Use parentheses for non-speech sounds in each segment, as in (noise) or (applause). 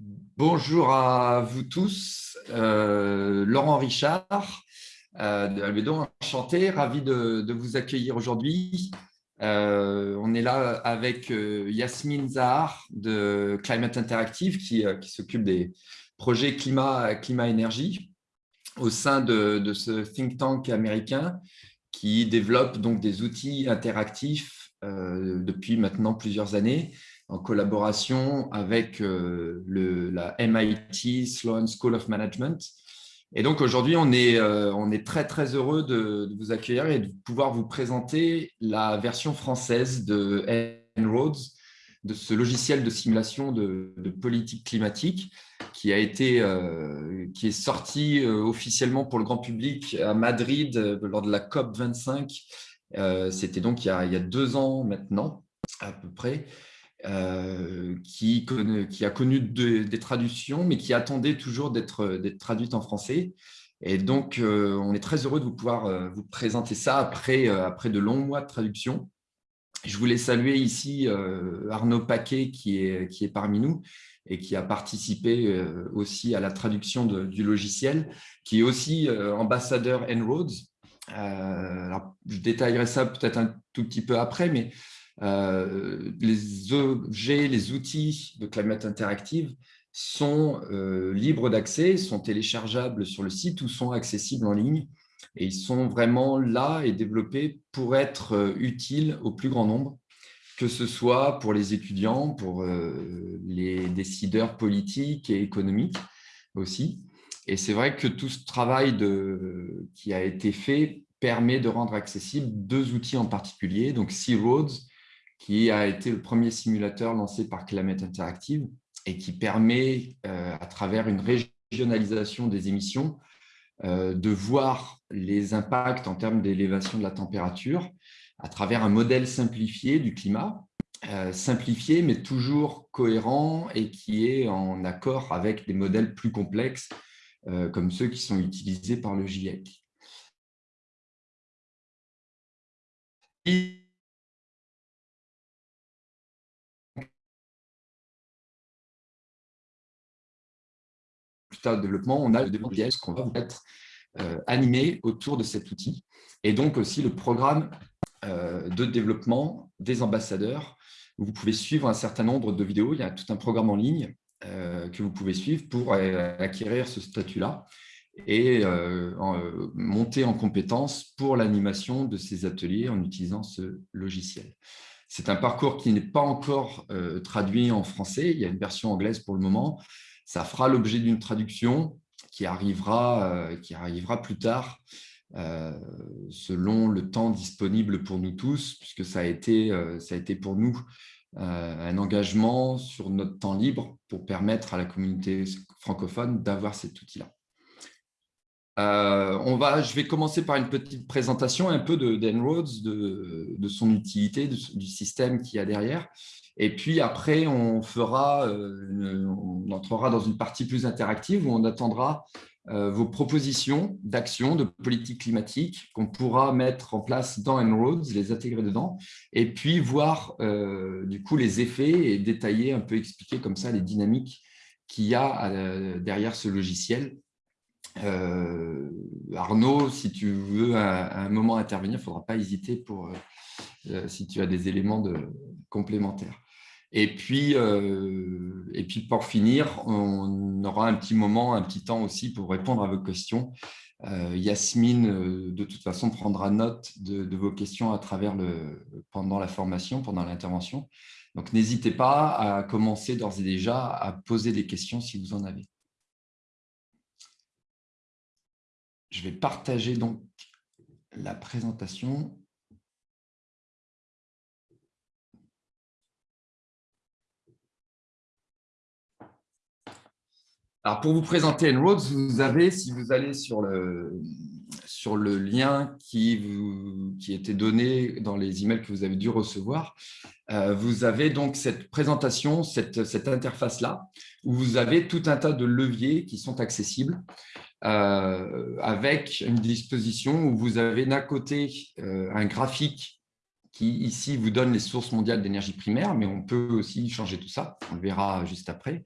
Bonjour à vous tous, euh, Laurent Richard euh, de Albedo, enchanté, ravi de, vous accueillir aujourd'hui. Euh, on est là avec Yasmine Zahar de Climate Interactive qui, s'occupe des projets climat-énergie au sein de, de, ce think tank américain qui développe donc des outils interactifs depuis maintenant plusieurs années en collaboration avec euh, la MIT Sloan School of Management. Et donc aujourd'hui, on, est, euh, on est très très heureux de, vous accueillir et de pouvoir vous présenter la version française de En-ROADS, de ce logiciel de simulation de, politique climatique qui a été euh, qui est sorti officiellement pour le grand public à Madrid lors de la COP 25. C'était donc il y, a, il y, a, deux ans maintenant à peu près. Euh, qui, a connu des traductions, mais qui attendait toujours d'être traduite en français. Et donc, euh, on est très heureux de vous pouvoir euh, vous présenter ça après, après de longs mois de traduction. Je voulais saluer ici Arnaud Paquet, qui est, qui est parmi nous et qui a participé aussi à la traduction du logiciel, qui est aussi ambassadeur En-ROADS. je détaillerai ça peut-être un tout petit peu après, mais euh, les objets, les outils de Climate Interactive sont euh, libres d'accès, sont téléchargeables sur le site ou sont accessibles en ligne. Et ils sont vraiment là et développés pour être euh, utiles au plus grand nombre, que ce soit pour les étudiants, pour les décideurs politiques et économiques aussi. Et c'est vrai que tout ce travail qui a été fait permet de rendre accessibles deux outils en particulier, donc Sea Roads qui a été le premier simulateur lancé par Climate Interactive et qui permet, euh, à travers une régionalisation des émissions, euh, de voir les impacts en termes d'élévation de la température à travers un modèle simplifié du climat, euh, simplifié mais toujours cohérent et qui est en accord avec des modèles plus complexes comme ceux qui sont utilisés par le GIEC. De développement, on a le développement qu'on va être euh, animé autour de cet outil. Et donc aussi le programme euh, de développement des ambassadeurs, où vous pouvez suivre un certain nombre de vidéos. Il y a tout un programme en ligne euh, que vous pouvez suivre pour acquérir ce statut-là et monter en compétence pour l'animation de ces ateliers en utilisant ce logiciel. C'est un parcours qui n'est pas encore traduit en français. Il y a une version anglaise pour le moment. Ça fera l'objet d'une traduction qui arrivera, euh, qui arrivera plus tard, euh, selon le temps disponible pour nous tous, puisque ça a été, euh, ça a été pour nous un engagement sur notre temps libre pour permettre à la communauté francophone d'avoir cet outil-là. on va, je vais commencer par une petite présentation un peu de d'Enroads, de, de, son utilité, du système qu'il y a derrière. Et puis après, euh, on entrera dans une partie plus interactive où on attendra euh, vos propositions d'action, de politique climatique qu'on pourra mettre en place dans En-ROADS, les intégrer dedans, et puis voir euh, du coup les effets et détailler, un peu expliquer comme ça les dynamiques qu'il y a derrière ce logiciel. Arnaud, si tu veux un moment intervenir, il ne faudra pas hésiter pour si tu as des éléments complémentaires. Et puis, euh, et puis, pour finir, on aura un petit moment, un petit temps aussi pour répondre à vos questions. Euh, Yasmine, euh, de toute façon, prendra note de, vos questions à travers le, pendant la formation, pendant l'intervention. Donc, n'hésitez pas à commencer d'ores et déjà à poser des questions si vous en avez. Je vais partager donc la présentation. Alors, pour vous présenter En-ROADS, vous avez, si vous allez sur le, sur le lien qui, qui était donné dans les emails que vous avez dû recevoir, euh, vous avez donc cette présentation, cette, cette interface-là, où vous avez tout un tas de leviers qui sont accessibles, euh, avec une disposition où vous avez d'un côté euh, un graphique qui ici vous donne les sources mondiales d'énergie primaire, mais on peut aussi changer tout ça, on le verra juste après.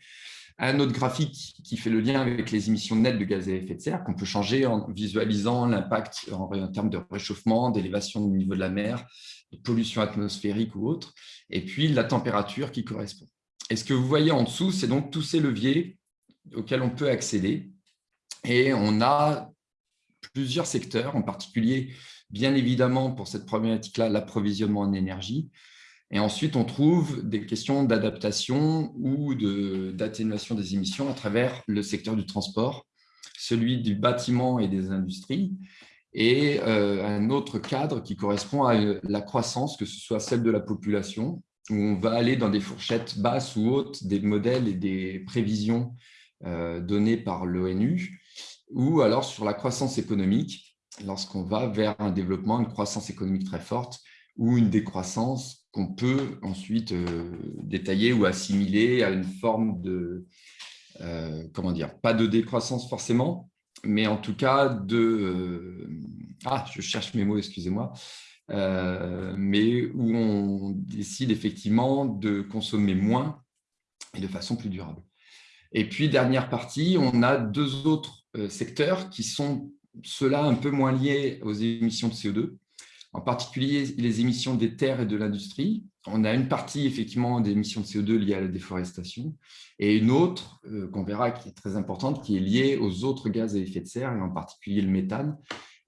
Un autre graphique qui fait le lien avec les émissions nettes de gaz à effet de serre, qu'on peut changer en visualisant l'impact en, termes de réchauffement, d'élévation du niveau de la mer, de pollution atmosphérique ou autre, et puis la température qui correspond. Et ce que vous voyez en dessous, c'est donc tous ces leviers auxquels on peut accéder. Et on a plusieurs secteurs, en particulier, bien évidemment, pour cette problématique-là, l'approvisionnement en énergie, et ensuite, on trouve des questions d'adaptation ou d'atténuation des émissions à travers le secteur du transport, celui du bâtiment et des industries, et euh, un autre cadre qui correspond à la croissance, que ce soit celle de la population, où on va aller dans des fourchettes basses ou hautes des modèles et des prévisions euh, données par l'ONU, ou alors sur la croissance économique, lorsqu'on va vers un développement, une croissance économique très forte, ou une décroissance qu'on peut ensuite euh, détailler ou assimiler à une forme de, euh, comment dire, pas de décroissance forcément, mais en tout cas de, euh, ah, je cherche mes mots, excusez-moi, mais où on décide effectivement de consommer moins et de façon plus durable. Et puis, dernière partie, on a deux autres secteurs qui sont ceux-là un peu moins liés aux émissions de CO2, en particulier les émissions des terres et de l'industrie. On a une partie effectivement des émissions de CO2 liées à la déforestation et une autre euh, qu'on verra qui est très importante, qui est liée aux autres gaz à effet de serre et en particulier le méthane.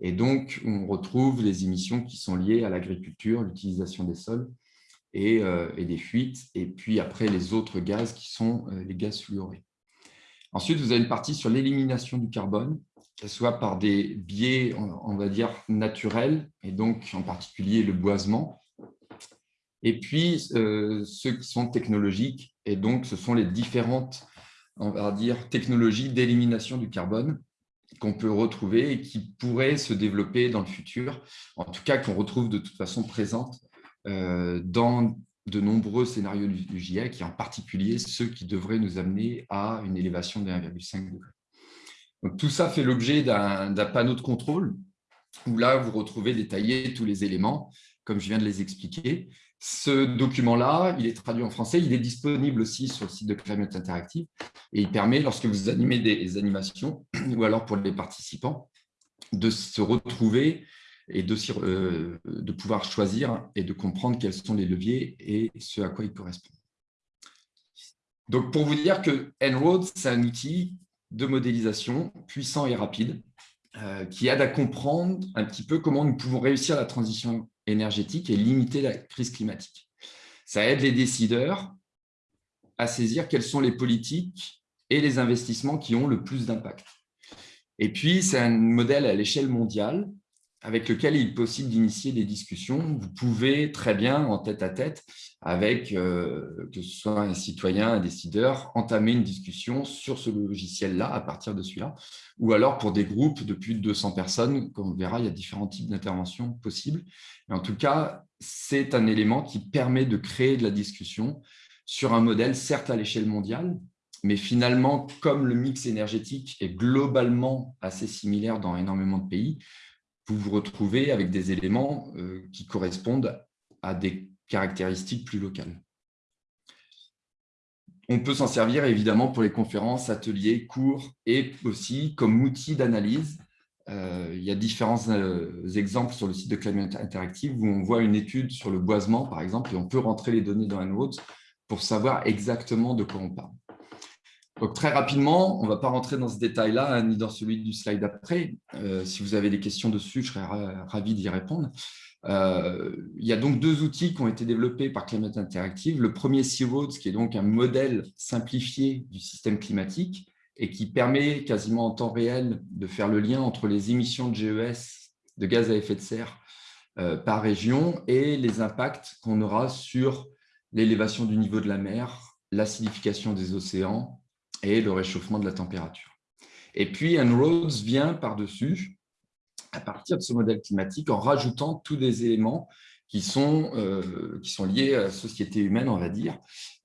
Et donc, on retrouve les émissions qui sont liées à l'agriculture, l'utilisation des sols et, euh, des fuites, et puis après les autres gaz qui sont euh, les gaz fluorés. Ensuite, vous avez une partie sur l'élimination du carbone, soit par des biais, on va dire, naturels, et donc en particulier le boisement, et puis euh, ceux qui sont technologiques, et donc ce sont les différentes, technologies d'élimination du carbone qu'on peut retrouver et qui pourraient se développer dans le futur, en tout cas qu'on retrouve de toute façon présentes euh, dans de nombreux scénarios du GIEC, et en particulier ceux qui devraient nous amener à une élévation de 1,5 degré tout ça fait l'objet d'un panneau de contrôle où là, vous retrouvez détaillés tous les éléments, comme je viens de les expliquer. Ce document-là, il est traduit en français, il est disponible aussi sur le site de Climate Interactive et il permet, lorsque vous animez des animations, (clears throat) ou alors pour les participants, de se retrouver et de, euh, de pouvoir choisir et de comprendre quels sont les leviers et ce à quoi ils correspondent. Donc, pour vous dire que En-ROAD, c'est un outil de modélisation puissant et rapide euh, qui aide à comprendre un petit peu comment nous pouvons réussir la transition énergétique et limiter la crise climatique. Ça aide les décideurs à saisir quelles sont les politiques et les investissements qui ont le plus d'impact. Et puis, c'est un modèle à l'échelle mondiale avec lequel il est possible d'initier des discussions. Vous pouvez très bien, en tête-à-tête, avec, euh, que ce soit un citoyen, un décideur, entamer une discussion sur ce logiciel-là, à partir de celui-là, ou alors pour des groupes de plus de 200 personnes, comme on verra, il y a différents types d'interventions possibles. En tout cas, c'est un élément qui permet de créer de la discussion sur un modèle, certes à l'échelle mondiale, mais finalement, comme le mix énergétique est globalement assez similaire dans énormément de pays, vous vous retrouvez avec des éléments euh, qui correspondent à des caractéristiques plus locales. On peut s'en servir évidemment pour les conférences, ateliers, cours et aussi comme outil d'analyse. Euh, il y a différents euh, exemples sur le site de Climate Interactive où on voit une étude sur le boisement, par exemple, et on peut rentrer les données dans un autre pour savoir exactement de quoi on parle. Donc, très rapidement, on ne va pas rentrer dans ce détail-là, hein, ni dans celui du slide après. Euh, si vous avez des questions dessus, je serais ravi d'y répondre. Euh, il y a donc deux outils qui ont été développés par Climate Interactive. Le premier, Searoads, qui est donc un modèle simplifié du système climatique et qui permet quasiment en temps réel de faire le lien entre les émissions de GES, de gaz à effet de serre, euh, par région et les impacts qu'on aura sur l'élévation du niveau de la mer, l'acidification des océans, et le réchauffement de la température. Et puis, En-ROADS vient par-dessus, à partir de ce modèle climatique, en rajoutant tous des éléments qui sont, euh, qui sont liés à la société humaine, on va dire.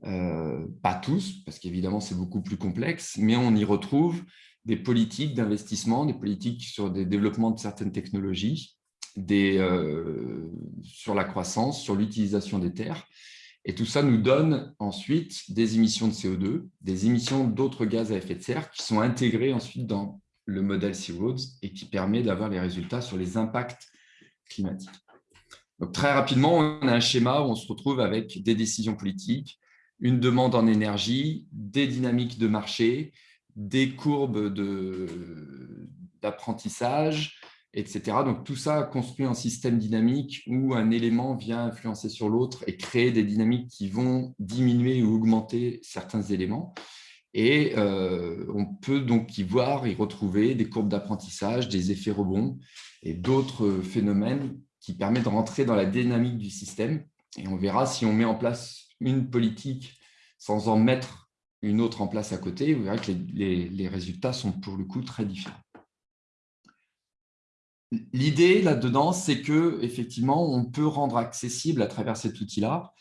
Euh, pas tous, parce qu'évidemment, c'est beaucoup plus complexe, mais on y retrouve des politiques d'investissement, des politiques sur des développements de certaines technologies, des, euh, sur la croissance, sur l'utilisation des terres, Et tout ça nous donne ensuite des émissions de CO2, des émissions d'autres gaz à effet de serre qui sont intégrées ensuite dans le modèle C-Roads et qui permet d'avoir les résultats sur les impacts climatiques. Donc, très rapidement, on a un schéma où on se retrouve avec des décisions politiques, une demande en énergie, des dynamiques de marché, des courbes d'apprentissage, etc. Donc, tout ça construit un système dynamique où un élément vient influencer sur l'autre et créer des dynamiques qui vont diminuer ou augmenter certains éléments. Et euh, on peut donc y voir, y retrouver des courbes d'apprentissage, des effets rebonds et d'autres phénomènes qui permettent de rentrer dans la dynamique du système. Et on verra si on met en place une politique sans en mettre une autre en place à côté, vous verrez que les, les résultats sont pour le coup très différents. L'idée là-dedans, c'est que effectivement, on peut rendre accessible à travers cet outil-là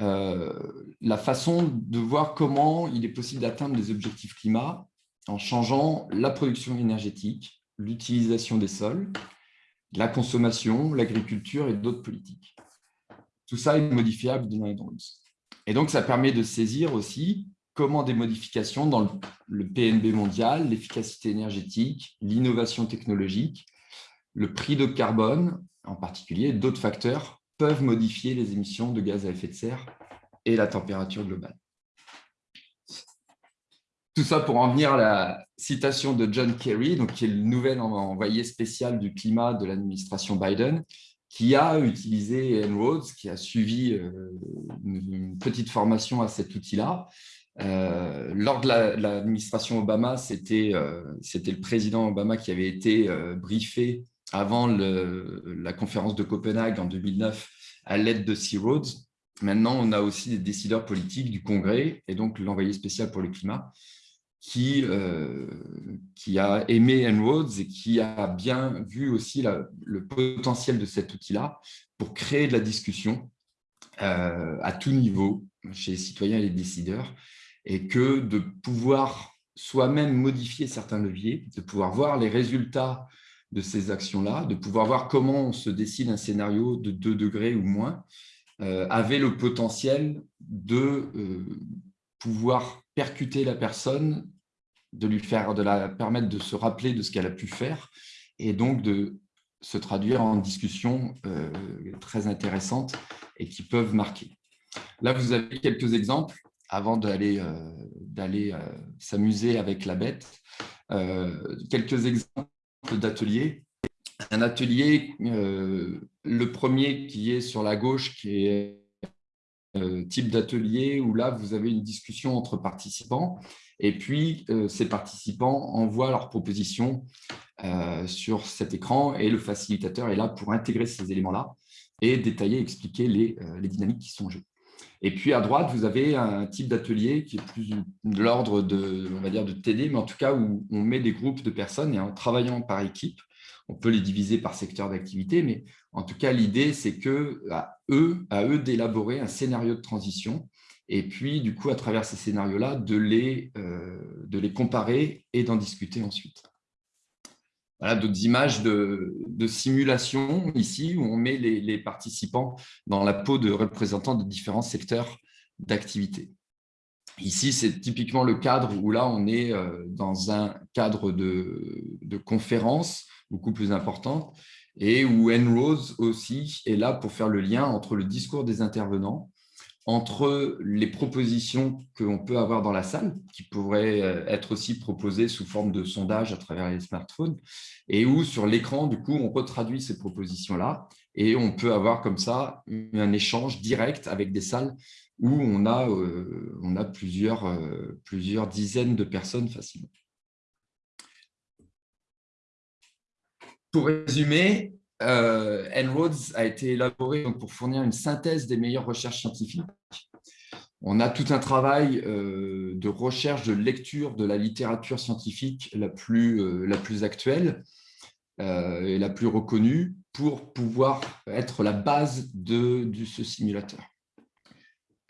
euh, la façon de voir comment il est possible d'atteindre les objectifs climat en changeant la production énergétique, l'utilisation des sols, la consommation, l'agriculture et d'autres politiques. Tout ça est modifiable dans les drones. Et donc, ça permet de saisir aussi comment des modifications dans le PNB mondial, l'efficacité énergétique, l'innovation technologique, le prix de carbone, en particulier, d'autres facteurs peuvent modifier les émissions de gaz à effet de serre et la température globale. Tout ça pour en venir à la citation de John Kerry, donc, qui est le nouvel envoyé spécial du climat de l'administration Biden, qui a utilisé En-ROADS, qui a suivi euh, une petite formation à cet outil-là. Euh, lors de l'administration Obama, euh, c'était le président Obama qui avait été briefé avant la conférence de Copenhague en 2009 à l'aide de Sea Roads. Maintenant, on a aussi des décideurs politiques du Congrès et donc l'envoyé spécial pour le climat qui, euh, a aimé En-ROADS et qui a bien vu aussi le potentiel de cet outil-là pour créer de la discussion euh, à tout niveau chez les citoyens et les décideurs et que de pouvoir soi-même modifier certains leviers, de pouvoir voir les résultats de ces actions-là, de pouvoir voir comment on se décide un scénario de 2 degrés ou moins, euh, avait le potentiel de euh, pouvoir percuter la personne, de lui faire, de la permettre de se rappeler de ce qu'elle a pu faire, et donc de se traduire en discussions euh, très intéressantes et qui peuvent marquer. Là, vous avez quelques exemples avant d'aller s'amuser avec la bête. quelques exemples d'ateliers. Un atelier, euh, le premier qui est sur la gauche, qui est euh, type d'atelier où là, vous avez une discussion entre participants et puis euh, ces participants envoient leurs propositions sur cet écran et le facilitateur est là pour intégrer ces éléments-là et détailler, expliquer les, les dynamiques qui sont en. Et puis à droite, vous avez un type d'atelier qui est plus de l'ordre de, on de TD, mais en tout cas où on met des groupes de personnes et en travaillant par équipe, on peut les diviser par secteur d'activité, mais en tout cas, l'idée, c'est que à eux, d'élaborer un scénario de transition et puis, du coup, à travers ces scénarios-là, de, les, euh, de les comparer et d'en discuter ensuite. D'autres images de, simulation ici où on met les, participants dans la peau de représentants de différents secteurs d'activité. Ici, c'est typiquement le cadre où là, on est euh, dans un cadre de, de conférence beaucoup plus important et où Enrose aussi est là pour faire le lien entre le discours des intervenants entre les propositions qu'on peut avoir dans la salle, qui pourraient euh, être aussi proposées sous forme de sondage à travers les smartphones, et où sur l'écran, du coup, on retraduit ces propositions-là, et on peut avoir comme ça un échange direct avec des salles où on a, euh, on a plusieurs, euh, plusieurs dizaines de personnes facilement. Pour résumer, euh, En-ROADS a été élaboré pour fournir une synthèse des meilleures recherches scientifiques. On a tout un travail euh, de recherche, de lecture de la littérature scientifique la plus, euh, actuelle et la plus reconnue pour pouvoir être la base de, de ce simulateur.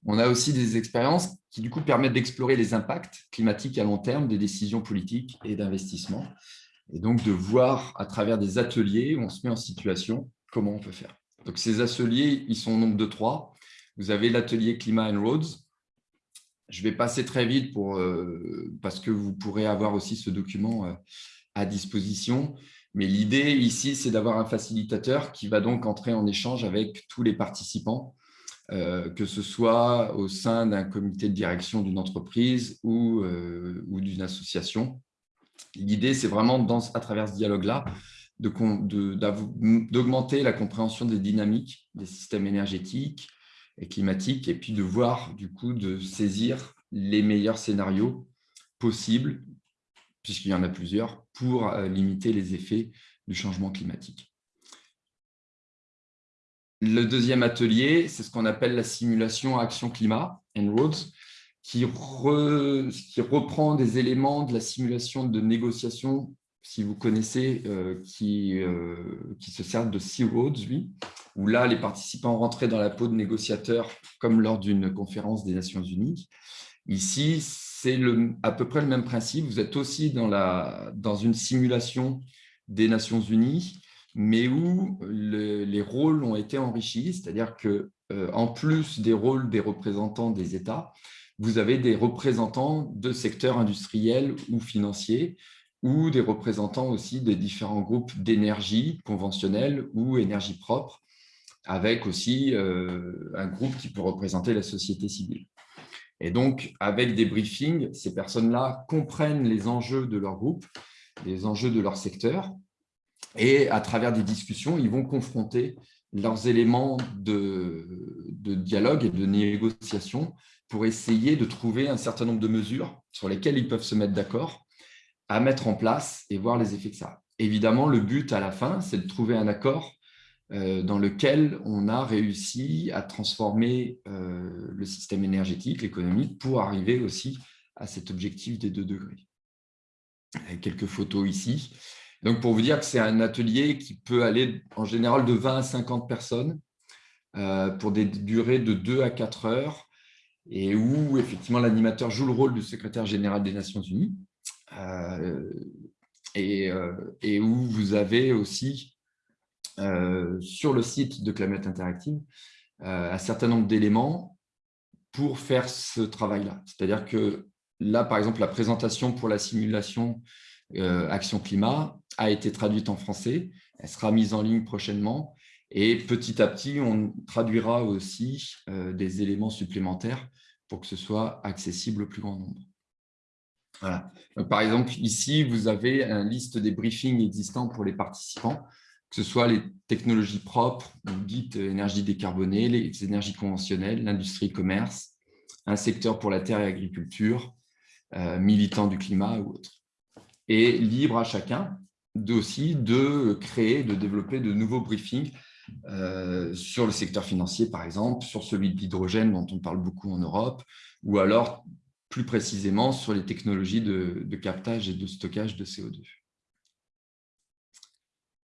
On a aussi des expériences qui du coup permettent d'explorer les impacts climatiques à long terme des décisions politiques et d'investissement et donc de voir à travers des ateliers où on se met en situation comment on peut faire. Donc ces ateliers, ils sont au nombre de trois. vous avez l'atelier Climat and Roads. Je vais passer très vite pour, parce que vous pourrez avoir aussi ce document à disposition. Mais l'idée ici, c'est d'avoir un facilitateur qui va donc entrer en échange avec tous les participants, que ce soit au sein d'un comité de direction d'une entreprise ou d'une association. L'idée, c'est vraiment, à travers ce dialogue-là, d'augmenter la compréhension des dynamiques des systèmes énergétiques et climatiques, et puis de voir, du coup, de saisir les meilleurs scénarios possibles, puisqu'il y en a plusieurs, pour euh, limiter les effets du changement climatique. Le deuxième atelier, c'est ce qu'on appelle la simulation action climat, roads qui, qui reprend des éléments de la simulation de négociation si vous connaissez, euh, qui, euh, qui se sert de Sea Roads, où là, les participants rentraient dans la peau de négociateurs comme lors d'une conférence des Nations Unies. Ici, c'est à peu près le même principe. Vous êtes aussi dans, la, dans une simulation des Nations Unies, mais où les rôles ont été enrichis, c'est-à-dire que euh, en plus des rôles des représentants des États, vous avez des représentants de secteurs industriels ou financiers, ou des représentants aussi des différents groupes d'énergie conventionnelle ou énergie propre, avec aussi euh, un groupe qui peut représenter la société civile. Et donc, avec des briefings, ces personnes-là comprennent les enjeux de leur groupe, les enjeux de leur secteur, et à travers des discussions, ils vont confronter leurs éléments de, de dialogue et de négociation pour essayer de trouver un certain nombre de mesures sur lesquelles ils peuvent se mettre d'accord à mettre en place et voir les effets que ça a. Évidemment, le but à la fin, c'est de trouver un accord euh, dans lequel on a réussi à transformer euh, le système énergétique, l'économie, pour arriver aussi à cet objectif des 2 degrés. Avec quelques photos ici. Donc, pour vous dire que c'est un atelier qui peut aller en général de 20 à 50 personnes euh, pour des durées de 2 à 4 heures et où effectivement l'animateur joue le rôle du secrétaire général des Nations Unies. Euh, euh, et, où vous avez aussi euh, sur le site de Climate Interactive un certain nombre d'éléments pour faire ce travail-là. C'est-à-dire que là, par exemple, la présentation pour la simulation Action Climat a été traduite en français. Elle sera mise en ligne prochainement. Et petit à petit, on traduira aussi des éléments supplémentaires pour que ce soit accessible au plus grand nombre par exemple, ici, vous avez une liste des briefings existants pour les participants, que ce soit les technologies propres, dites énergie décarbonée, les énergies conventionnelles, l'industrie commerce, un secteur pour la terre et l'agriculture, euh, militant du climat ou autre. Et libre à chacun aussi de créer, de développer de nouveaux briefings euh, sur le secteur financier, par exemple, sur celui de l'hydrogène dont on parle beaucoup en Europe, ou alors plus précisément sur les technologies de, captage et de stockage de CO2.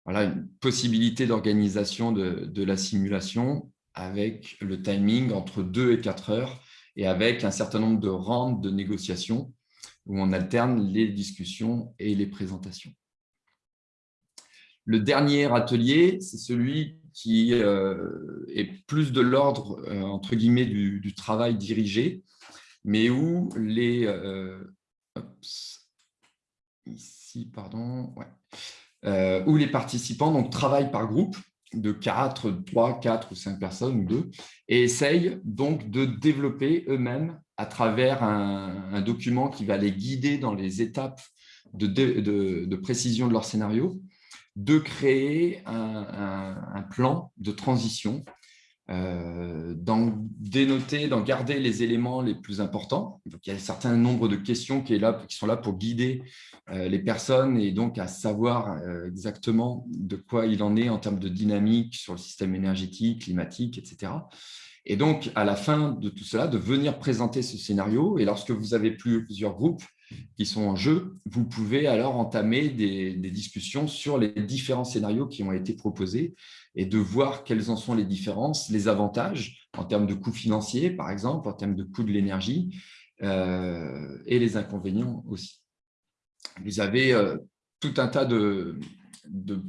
Voilà une possibilité d'organisation de, la simulation avec le timing entre 2 et 4 heures et avec un certain nombre de rounds de négociations où on alterne les discussions et les présentations. Le dernier atelier, c'est celui qui euh, est plus de l'ordre, euh, entre guillemets, du, travail dirigé, mais où les, euh, où les participants donc, travaillent par groupe de 4, 3, 4 ou 5 personnes ou 2 et essayent donc de développer eux-mêmes à travers un, document qui va les guider dans les étapes de, précision de leur scénario, de créer un plan de transition euh, d'en dénoter, d'en garder les éléments les plus importants. Il y a un certain nombre de questions qui, est là, qui sont là pour guider euh, les personnes et donc à savoir euh, exactement de quoi il en est en termes de dynamique sur le système énergétique, climatique, etc. Et donc, à la fin de tout cela, de venir présenter ce scénario. Et lorsque vous avez plusieurs groupes qui sont en jeu, vous pouvez alors entamer des, discussions sur les différents scénarios qui ont été proposés et de voir quelles en sont les différences, les avantages en termes de coûts financiers, par exemple, en termes de coûts de l'énergie, euh, et les inconvénients aussi. Vous avez euh, tout un tas de,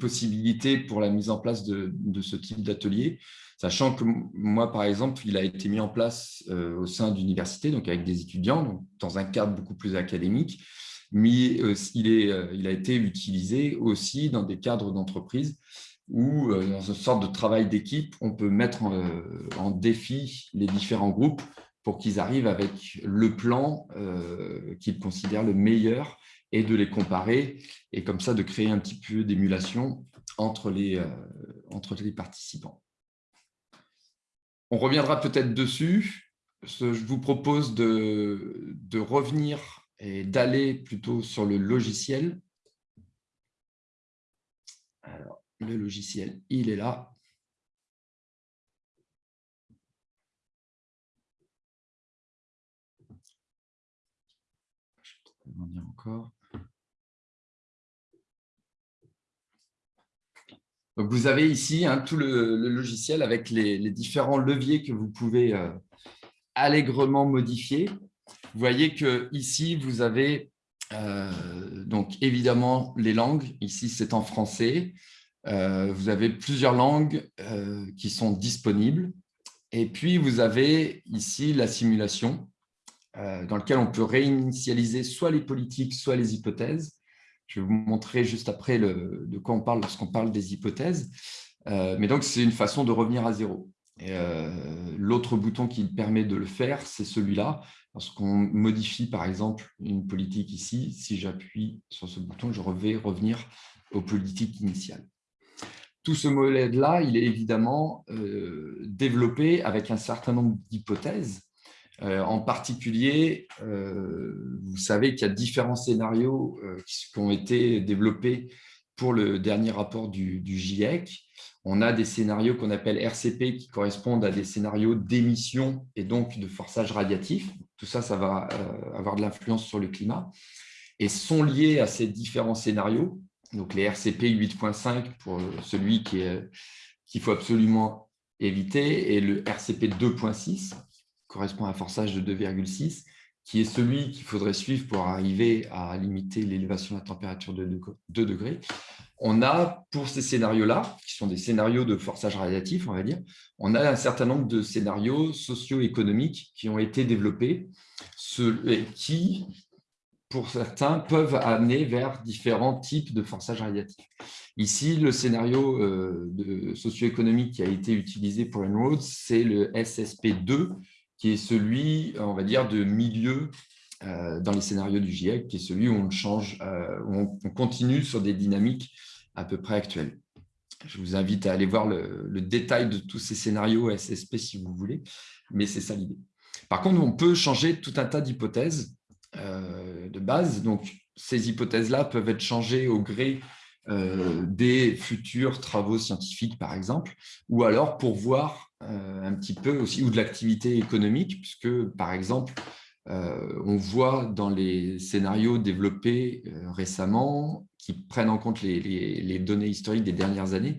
possibilités pour la mise en place de, ce type d'atelier, sachant que moi, par exemple, il a été mis en place euh, au sein d'universités, donc avec des étudiants, dans un cadre beaucoup plus académique, mais euh, il, est, il a été utilisé aussi dans des cadres d'entreprise où, dans une sorte de travail d'équipe, on peut mettre en défi les différents groupes pour qu'ils arrivent avec le plan euh, qu'ils considèrent le meilleur et de les comparer et comme ça de créer un petit peu d'émulation entre, euh, entre les participants. On reviendra peut-être dessus. Je vous propose de, revenir et d'aller plutôt sur le logiciel. Alors, le logiciel, il est là. encore. Vous avez ici hein, tout le, logiciel avec les, différents leviers que vous pouvez euh, allègrement modifier. Vous voyez que ici vous avez euh, donc évidemment les langues. Ici, c'est en français. Euh, vous avez plusieurs langues qui sont disponibles. Et puis, vous avez ici la simulation. Dans lequel on peut réinitialiser soit les politiques, soit les hypothèses. Je vais vous montrer juste après de quoi on parle lorsqu'on parle des hypothèses. Euh, mais donc, c'est une façon de revenir à zéro. Euh, l'autre bouton qui permet de le faire, c'est celui-là. Lorsqu'on modifie, par exemple, une politique ici, si j'appuie sur ce bouton, je vais revenir aux politiques initiales. Tout ce modèle-là, il est évidemment développé avec un certain nombre d'hypothèses euh, en particulier, euh, vous savez qu'il y a différents scénarios euh, qui, ont été développés pour le dernier rapport du, GIEC. On a des scénarios qu'on appelle RCP qui correspondent à des scénarios d'émission et donc de forçage radiatif. Tout ça, ça va avoir de l'influence sur le climat et sont liés à ces différents scénarios. Donc les RCP 8.5 pour celui qu'il faut absolument éviter et le RCP 2.6 correspond à un forçage de 2,6, qui est celui qu'il faudrait suivre pour arriver à limiter l'élévation de la température de 2 degrés. On a, pour ces scénarios-là, qui sont des scénarios de forçage radiatif, on va dire, on a un certain nombre de scénarios socio-économiques qui ont été développés, qui, pour certains, peuvent amener vers différents types de forçage radiatif. Ici, le scénario euh, socio-économique qui a été utilisé pour En-ROADS, c'est le SSP2, qui est celui, on va dire, de milieu euh, dans les scénarios du GIEC, qui est celui où on change, euh, où on, continue sur des dynamiques à peu près actuelles. Je vous invite à aller voir le, détail de tous ces scénarios SSP si vous voulez, mais c'est ça l'idée. Par contre, on peut changer tout un tas d'hypothèses euh, de base. Donc, ces hypothèses-là peuvent être changées au gré des futurs travaux scientifiques, par exemple, ou alors pour voir euh, un petit peu aussi, ou de l'activité économique, puisque, par exemple, euh, on voit dans les scénarios développés euh, récemment, qui prennent en compte les, données historiques des dernières années,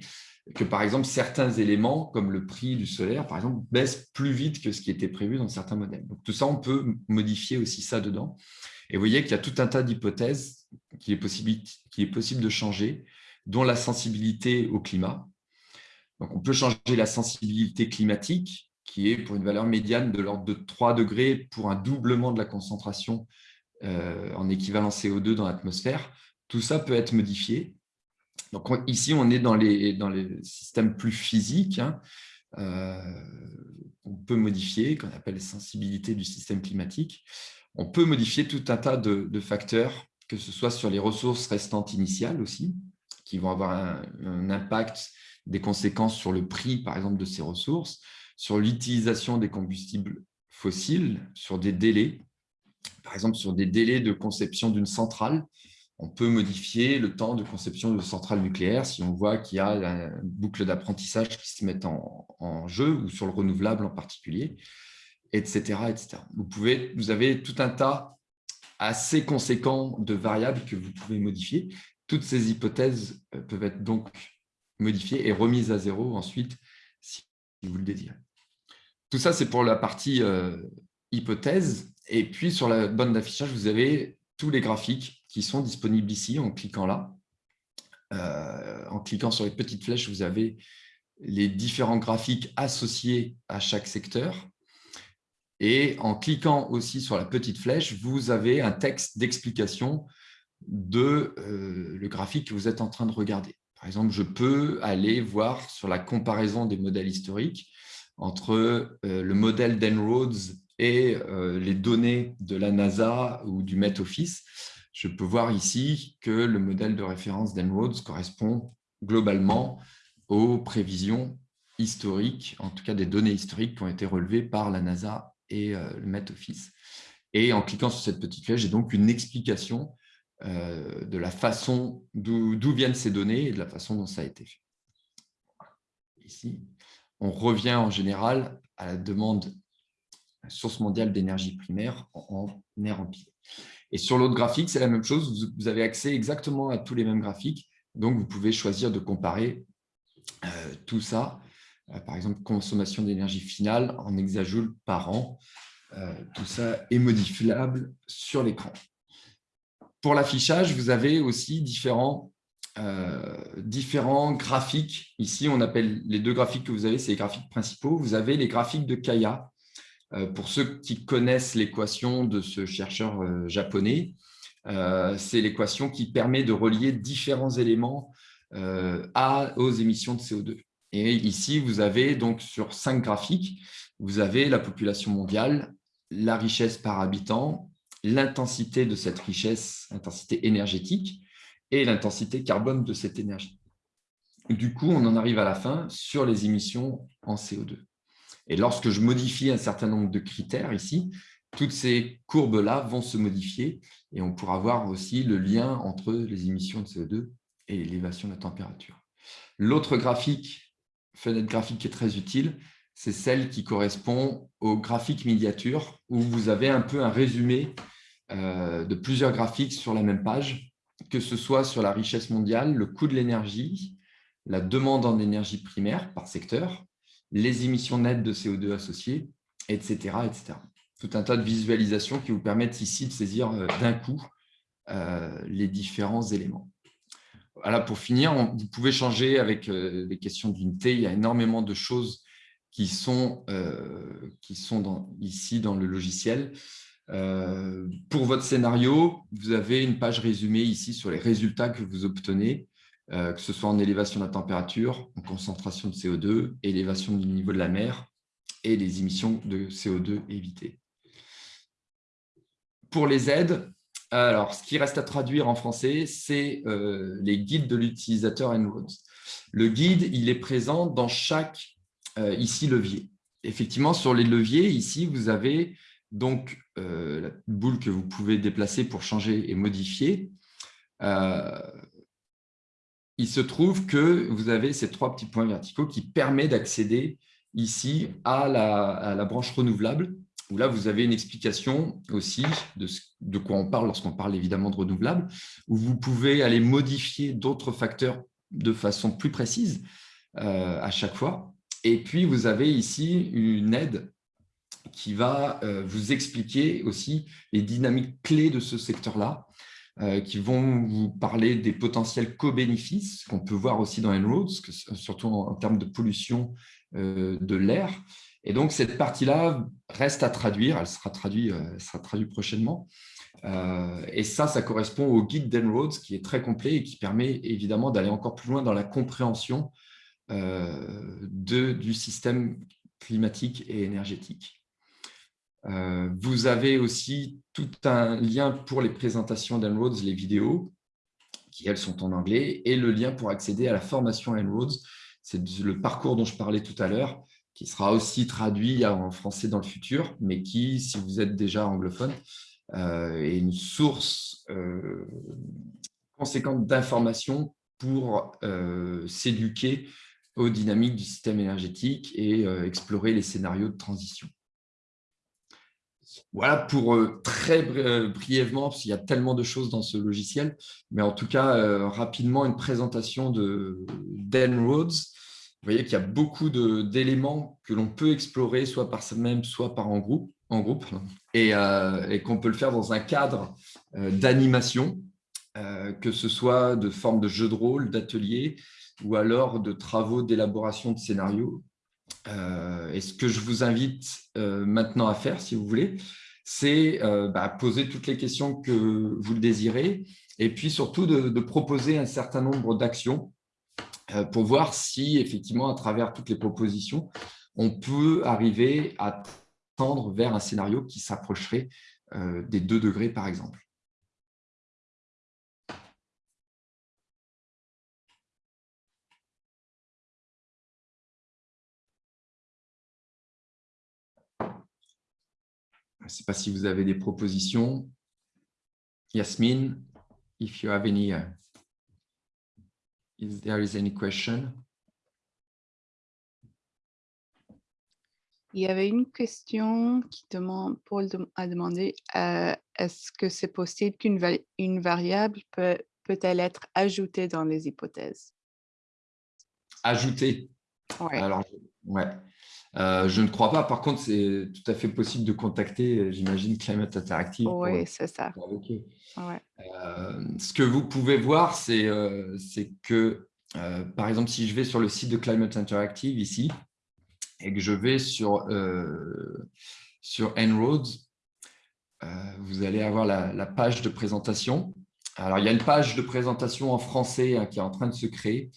que par exemple, certains éléments, comme le prix du solaire, par exemple, baissent plus vite que ce qui était prévu dans certains modèles. Donc tout ça, on peut modifier aussi ça dedans. Et vous voyez qu'il y a tout un tas d'hypothèses qu'il est, possible, de changer, dont la sensibilité au climat, on peut changer la sensibilité climatique, qui est pour une valeur médiane de l'ordre de 3 degrés pour un doublement de la concentration euh, en équivalent CO2 dans l'atmosphère. Tout ça peut être modifié. Ici, on est dans les, systèmes plus physiques. Hein. Euh, on peut modifier, qu'on appelle les sensibilités du système climatique. On peut modifier tout un tas de, facteurs, que ce soit sur les ressources restantes initiales aussi, qui vont avoir un, impact des conséquences sur le prix, par exemple, de ces ressources, sur l'utilisation des combustibles fossiles, sur des délais, par exemple sur des délais de conception d'une centrale. On peut modifier le temps de conception de centrales nucléaires si on voit qu'il y a une boucle d'apprentissage qui se met en, jeu, ou sur le renouvelable en particulier, etc. etc. Vous, pouvez, vous avez tout un tas assez conséquent de variables que vous pouvez modifier. Toutes ces hypothèses euh, peuvent être donc modifiée et remise à zéro ensuite, si vous le désirez. Tout ça, c'est pour la partie euh, hypothèse. Et puis, sur la bande d'affichage, vous avez tous les graphiques qui sont disponibles ici en cliquant là. en cliquant sur les petites flèches, vous avez les différents graphiques associés à chaque secteur. Et en cliquant aussi sur la petite flèche, vous avez un texte d'explication de euh, le graphique que vous êtes en train de regarder. Par exemple, je peux aller voir sur la comparaison des modèles historiques entre euh, le modèle d'Enroads et euh, les données de la NASA ou du Met Office. Je peux voir ici que le modèle de référence d'Enroads correspond globalement aux prévisions historiques, en tout cas des données historiques qui ont été relevées par la NASA et le Met Office. Et en cliquant sur cette petite flèche, j'ai donc une explication euh, de la façon d'où viennent ces données et de la façon dont ça a été fait. Ici, on revient en général à la demande source mondiale d'énergie primaire en, air empilé. Et sur l'autre graphique, c'est la même chose, vous avez accès exactement à tous les mêmes graphiques, donc vous pouvez choisir de comparer euh, tout ça, euh, par exemple consommation d'énergie finale en hexajoules par an, tout ça est modifiable sur l'écran. Pour l'affichage, vous avez aussi différents, euh, différents graphiques. Ici, on appelle les deux graphiques que vous avez, c'est les graphiques principaux. Vous avez les graphiques de Kaya. Euh, pour ceux qui connaissent l'équation de ce chercheur euh, japonais, c'est l'équation qui permet de relier différents éléments à, aux émissions de CO2. Et ici, vous avez donc sur cinq graphiques, vous avez la population mondiale, la richesse par habitant, l'intensité de cette richesse, l'intensité énergétique, et l'intensité carbone de cette énergie. Du coup, on en arrive à la fin sur les émissions en CO2. Et lorsque je modifie un certain nombre de critères ici, toutes ces courbes-là vont se modifier et on pourra voir aussi le lien entre les émissions de CO2 et l'élévation de la température. L'autre graphique, fenêtre graphique qui est très utile, c'est celle qui correspond au graphique miniature où vous avez un peu un résumé euh, de plusieurs graphiques sur la même page, que ce soit sur la richesse mondiale, le coût de l'énergie, la demande en énergie primaire par secteur, les émissions nettes de CO2 associées, etc., etc. Tout un tas de visualisations qui vous permettent ici de saisir euh, d'un coup euh, les différents éléments. Voilà, pour finir, vous pouvez changer avec les questions d'unité. Il y a énormément de choses qui sont, sont ici dans le logiciel. Euh, pour votre scénario, vous avez une page résumée ici sur les résultats que vous obtenez, euh, que ce soit en élévation de la température, en concentration de CO2, élévation du niveau de la mer et les émissions de CO2 évitées. Pour les aides, alors, ce qui reste à traduire en français, c'est euh, les guides de l'utilisateur En-ROADS. Le guide, il est présent dans chaque, ici, levier. Effectivement, sur les leviers, ici, vous avez donc euh, la boule que vous pouvez déplacer pour changer et modifier, euh, il se trouve que vous avez ces trois petits points verticaux qui permettent d'accéder ici à la, branche renouvelable, là, vous avez une explication aussi de, de quoi on parle lorsqu'on parle évidemment de renouvelable, où vous pouvez aller modifier d'autres facteurs de façon plus précise euh, à chaque fois. Et puis, vous avez ici une aide qui va euh, vous expliquer aussi les dynamiques clés de ce secteur-là, euh, qui vont vous parler des potentiels co-bénéfices qu'on peut voir aussi dans En-ROADS, surtout en, termes de pollution de l'air. Et donc, cette partie-là reste à traduire, elle sera traduite, sera traduite prochainement. et ça, ça correspond au guide d'En-ROADS qui est très complet et qui permet évidemment d'aller encore plus loin dans la compréhension de, du système climatique et énergétique. Euh, vous avez aussi tout un lien pour les présentations d'Enroads, les vidéos, qui elles sont en anglais, et le lien pour accéder à la formation Enroads. C'est le parcours dont je parlais tout à l'heure, qui sera aussi traduit en français dans le futur, mais qui, si vous êtes déjà anglophone, euh, est une source euh, conséquente d'informations pour s'éduquer aux dynamiques du système énergétique et explorer les scénarios de transition. Voilà pour euh, très euh, brièvement, parce qu'il y a tellement de choses dans ce logiciel, mais en tout cas, euh, rapidement, une présentation de Rhodes. Vous voyez qu'il y a beaucoup d'éléments que l'on peut explorer, soit par soi-même, soit par en groupe, en groupe et, qu'on peut le faire dans un cadre d'animation. que ce soit de forme de jeu de rôle, d'atelier, ou alors de travaux d'élaboration de scénarios. et ce que je vous invite maintenant à faire, si vous voulez, c'est bah, poser toutes les questions que vous le désirez, et puis surtout de proposer un certain nombre d'actions pour voir si, effectivement, à travers toutes les propositions, on peut arriver à tendre vers un scénario qui s'approcherait euh, des 2 degrés, par exemple. Je ne sais pas si vous avez des propositions. Yasmine, if you have any, uh, if there is any question? Il y avait une question qui demande, Paul a demandé, euh, est-ce que c'est possible qu'une une variable peut, peut-elle être ajoutée dans les hypothèses? Ajoutée Alors, ouais. Euh, je ne crois pas. Par contre, c'est tout à fait possible de contacter, j'imagine, Climate Interactive. Oui, c'est ça. Euh, ce que vous pouvez voir, c'est que, par exemple, si je vais sur le site de Climate Interactive ici, et que je vais sur, euh, sur En-ROADS, euh, vous allez avoir la, page de présentation. Alors, il y a une page de présentation en français hein, qui est en train de se créer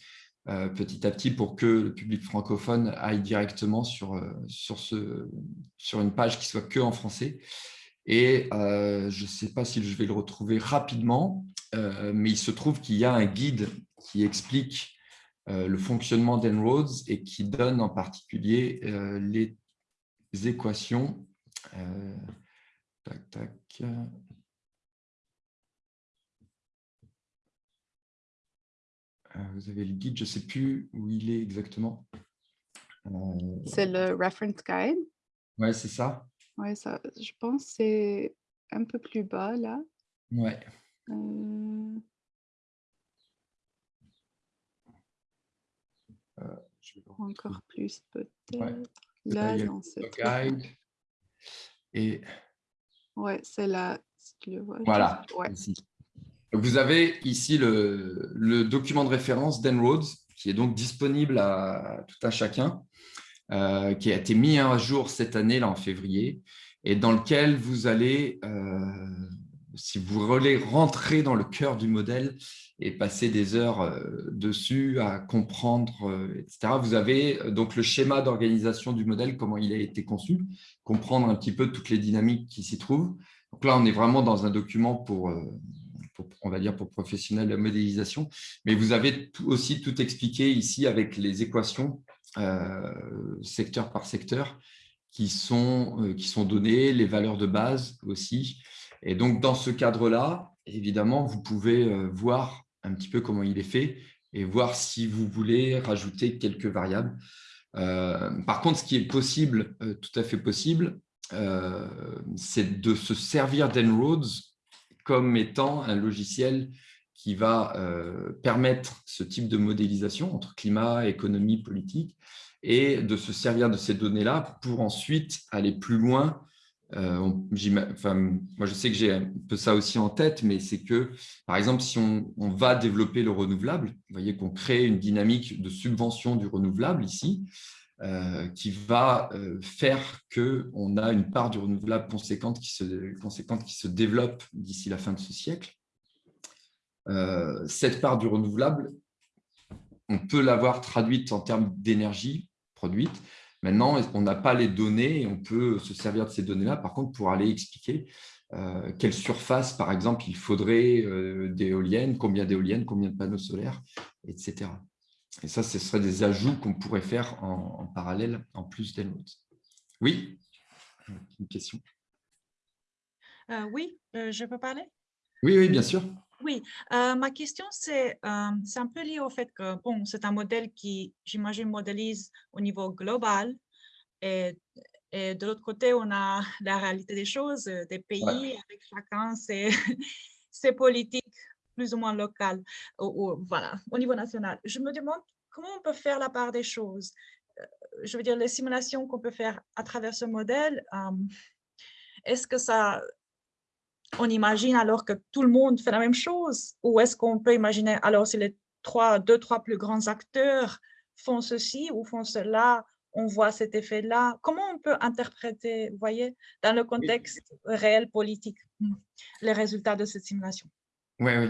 euh, petit à petit pour que le public francophone aille directement sur, ce, sur une page qui soit que en français. Et je ne sais pas si je vais le retrouver rapidement, mais il se trouve qu'il y a un guide qui explique euh, le fonctionnement d'En-ROADS et qui donne en particulier euh, les équations. Euh, tac, tac. Vous avez le guide, je ne sais plus où il est exactement. C'est le reference guide. Oui, c'est ça. Oui, ça, je pense c'est un peu plus bas là. Ouais. Encore plus peut-être. Là, non, c'est Et... Ouais, c'est là, si tu le vois. Voilà, Vous avez ici le, document de référence d'Enroads, qui est donc disponible à tout un chacun, euh, qui a été mis à jour cette année, là en février, et dans lequel vous allez, euh, si vous voulez rentrer dans le cœur du modèle, et passer des heures euh, dessus à comprendre, etc. Vous avez donc le schéma d'organisation du modèle, comment il a été conçu, comprendre un petit peu toutes les dynamiques qui s'y trouvent. Donc là, on est vraiment dans un document pour, on va dire, pour professionnels de modélisation, mais vous avez aussi tout expliqué ici avec les équations secteur par secteur qui sont, qui sont données, les valeurs de base aussi. Et donc, dans ce cadre-là, évidemment, vous pouvez voir un petit peu comment il est fait et voir si vous voulez rajouter quelques variables. Euh, par contre, ce qui est possible, euh, tout à fait possible, euh, c'est de se servir d'Enroads comme étant un logiciel qui va permettre ce type de modélisation entre climat, économie, politique, et de se servir de ces données-là pour ensuite aller plus loin. Euh, moi, je sais que j'ai un peu ça aussi en tête, mais c'est que, par exemple, si on, va développer le renouvelable, vous voyez qu'on crée une dynamique de subvention du renouvelable ici, euh, qui va euh, faire qu'on a une part du renouvelable conséquente qui se, développe d'ici la fin de ce siècle. cette part du renouvelable, on peut l'avoir traduite en termes d'énergie produite, Maintenant, on n'a pas les données et on peut se servir de ces données-là, par contre, pour aller expliquer euh, quelle surface, par exemple, il faudrait euh, d'éoliennes, combien d'éoliennes, combien de panneaux solaires, etc. Et ça, ce seraient des ajouts qu'on pourrait faire en, parallèle, en plus des Oui? Une question? Euh, Oui, je peux parler? Oui, oui, bien sûr. Oui, ma question, c'est un peu lié au fait que bon, c'est un modèle qui, j'imagine, modélise au niveau global. Et, et de l'autre côté, on a (laughs) la réalité des choses, des pays, avec chacun ses, (laughs) ses, politiques plus ou moins locales, ou, voilà, au niveau national. Je me demande comment on peut faire la part des choses. Je veux dire, les simulations qu'on peut faire à travers ce modèle, est-ce que ça on imagine alors que tout le monde fait la même chose? Ou est-ce qu'on peut imaginer, alors si les trois, deux, trois plus grands acteurs font ceci ou font cela, on voit cet effet-là? Comment on peut interpréter, vous voyez, dans le contexte réel politique, les résultats de cette simulation? Oui, oui.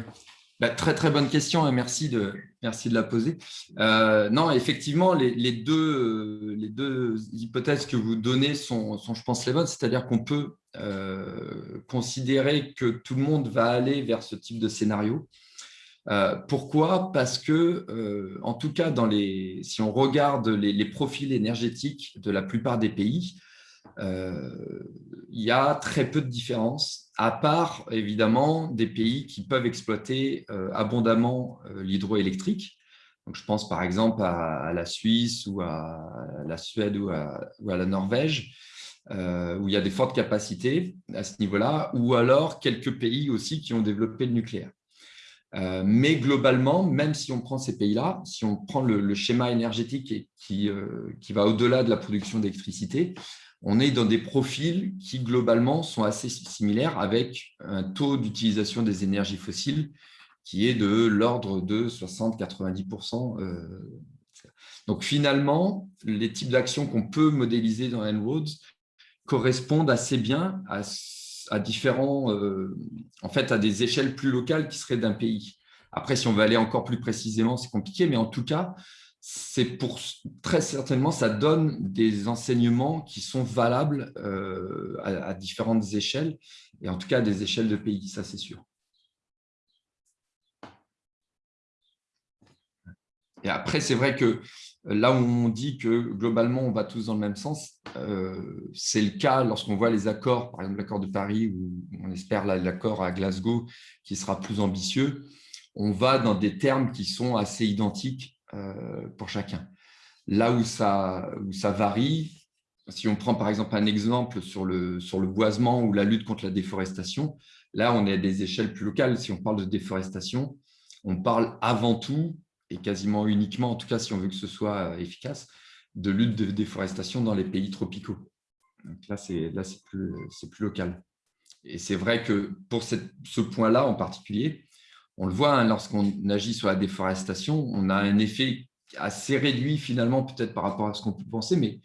Bah, très, très bonne question et merci de, merci de la poser. Euh, non, effectivement, les, deux, les deux hypothèses que vous donnez sont, sont je pense, les bonnes. C'est-à-dire qu'on peut euh, considérer que tout le monde va aller vers ce type de scénario. Euh, pourquoi? Parce que, en tout cas, dans les, si on regarde les profils énergétiques de la plupart des pays, il y a très peu de différences, à part évidemment des pays qui peuvent exploiter euh, abondamment euh, l'hydroélectrique. je pense par exemple à, la Suisse ou à la Suède ou à, la Norvège, euh, où il y a des fortes capacités à ce niveau-là, ou alors quelques pays aussi qui ont développé le nucléaire. mais globalement, même si on prend ces pays-là, si on prend le, schéma énergétique qui va au-delà de la production d'électricité, on est dans des profils qui, globalement, sont assez similaires avec un taux d'utilisation des énergies fossiles qui est de l'ordre de 60-90%. Euh, donc, finalement, les types d'actions qu'on peut modéliser dans En-ROADS correspondent assez bien à, différents, euh, en fait, à des échelles plus locales qui seraient d'un pays. Après, si on veut aller encore plus précisément, c'est compliqué, mais en tout cas, c'est pour très certainement, ça donne des enseignements qui sont valables euh, à, différentes échelles, et en tout cas à des échelles de pays, ça c'est sûr. Et après, c'est vrai que là où on dit que globalement, on va tous dans le même sens, euh, c'est le cas lorsqu'on voit les accords, par exemple l'accord de Paris, ou on espère l'accord à Glasgow, qui sera plus ambitieux, on va dans des termes qui sont assez identiques euh, pour chacun. Là où ça, varie, si on prend par exemple un exemple sur le, boisement ou la lutte contre la déforestation, là on est à des échelles plus locales. Si on parle de déforestation, on parle avant tout, et quasiment uniquement, en tout cas si on veut que ce soit euh, efficace, de lutte de déforestation dans les pays tropicaux. Là, c'est plus, local. Et c'est vrai que pour ce point-là en particulier, on le voit, hein, lorsqu'on agit sur la déforestation, on a un effet assez réduit finalement, peut-être par rapport à ce qu'on peut penser, mais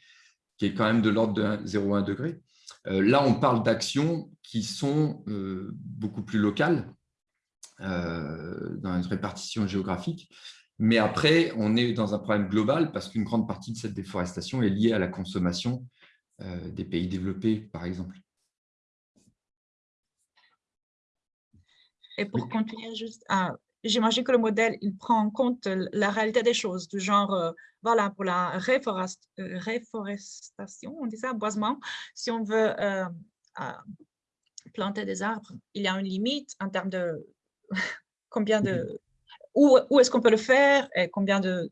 qui est quand même de l'ordre de 0,1 degré. Euh, là, on parle d'actions qui sont euh, beaucoup plus locales euh, dans une répartition géographique. Mais après, on est dans un problème global parce qu'une grande partie de cette déforestation est liée à la consommation des pays développés, par exemple. Et pour continuer juste, ah, j'imagine que le modèle, il prend en compte la réalité des choses, du genre, euh, voilà, pour la réforest, euh, réforestation, on dit ça, boisement, si on veut euh, planter des arbres, il y a une limite en termes de (laughs) combien de... Où, où est-ce qu'on peut le faire et combien de...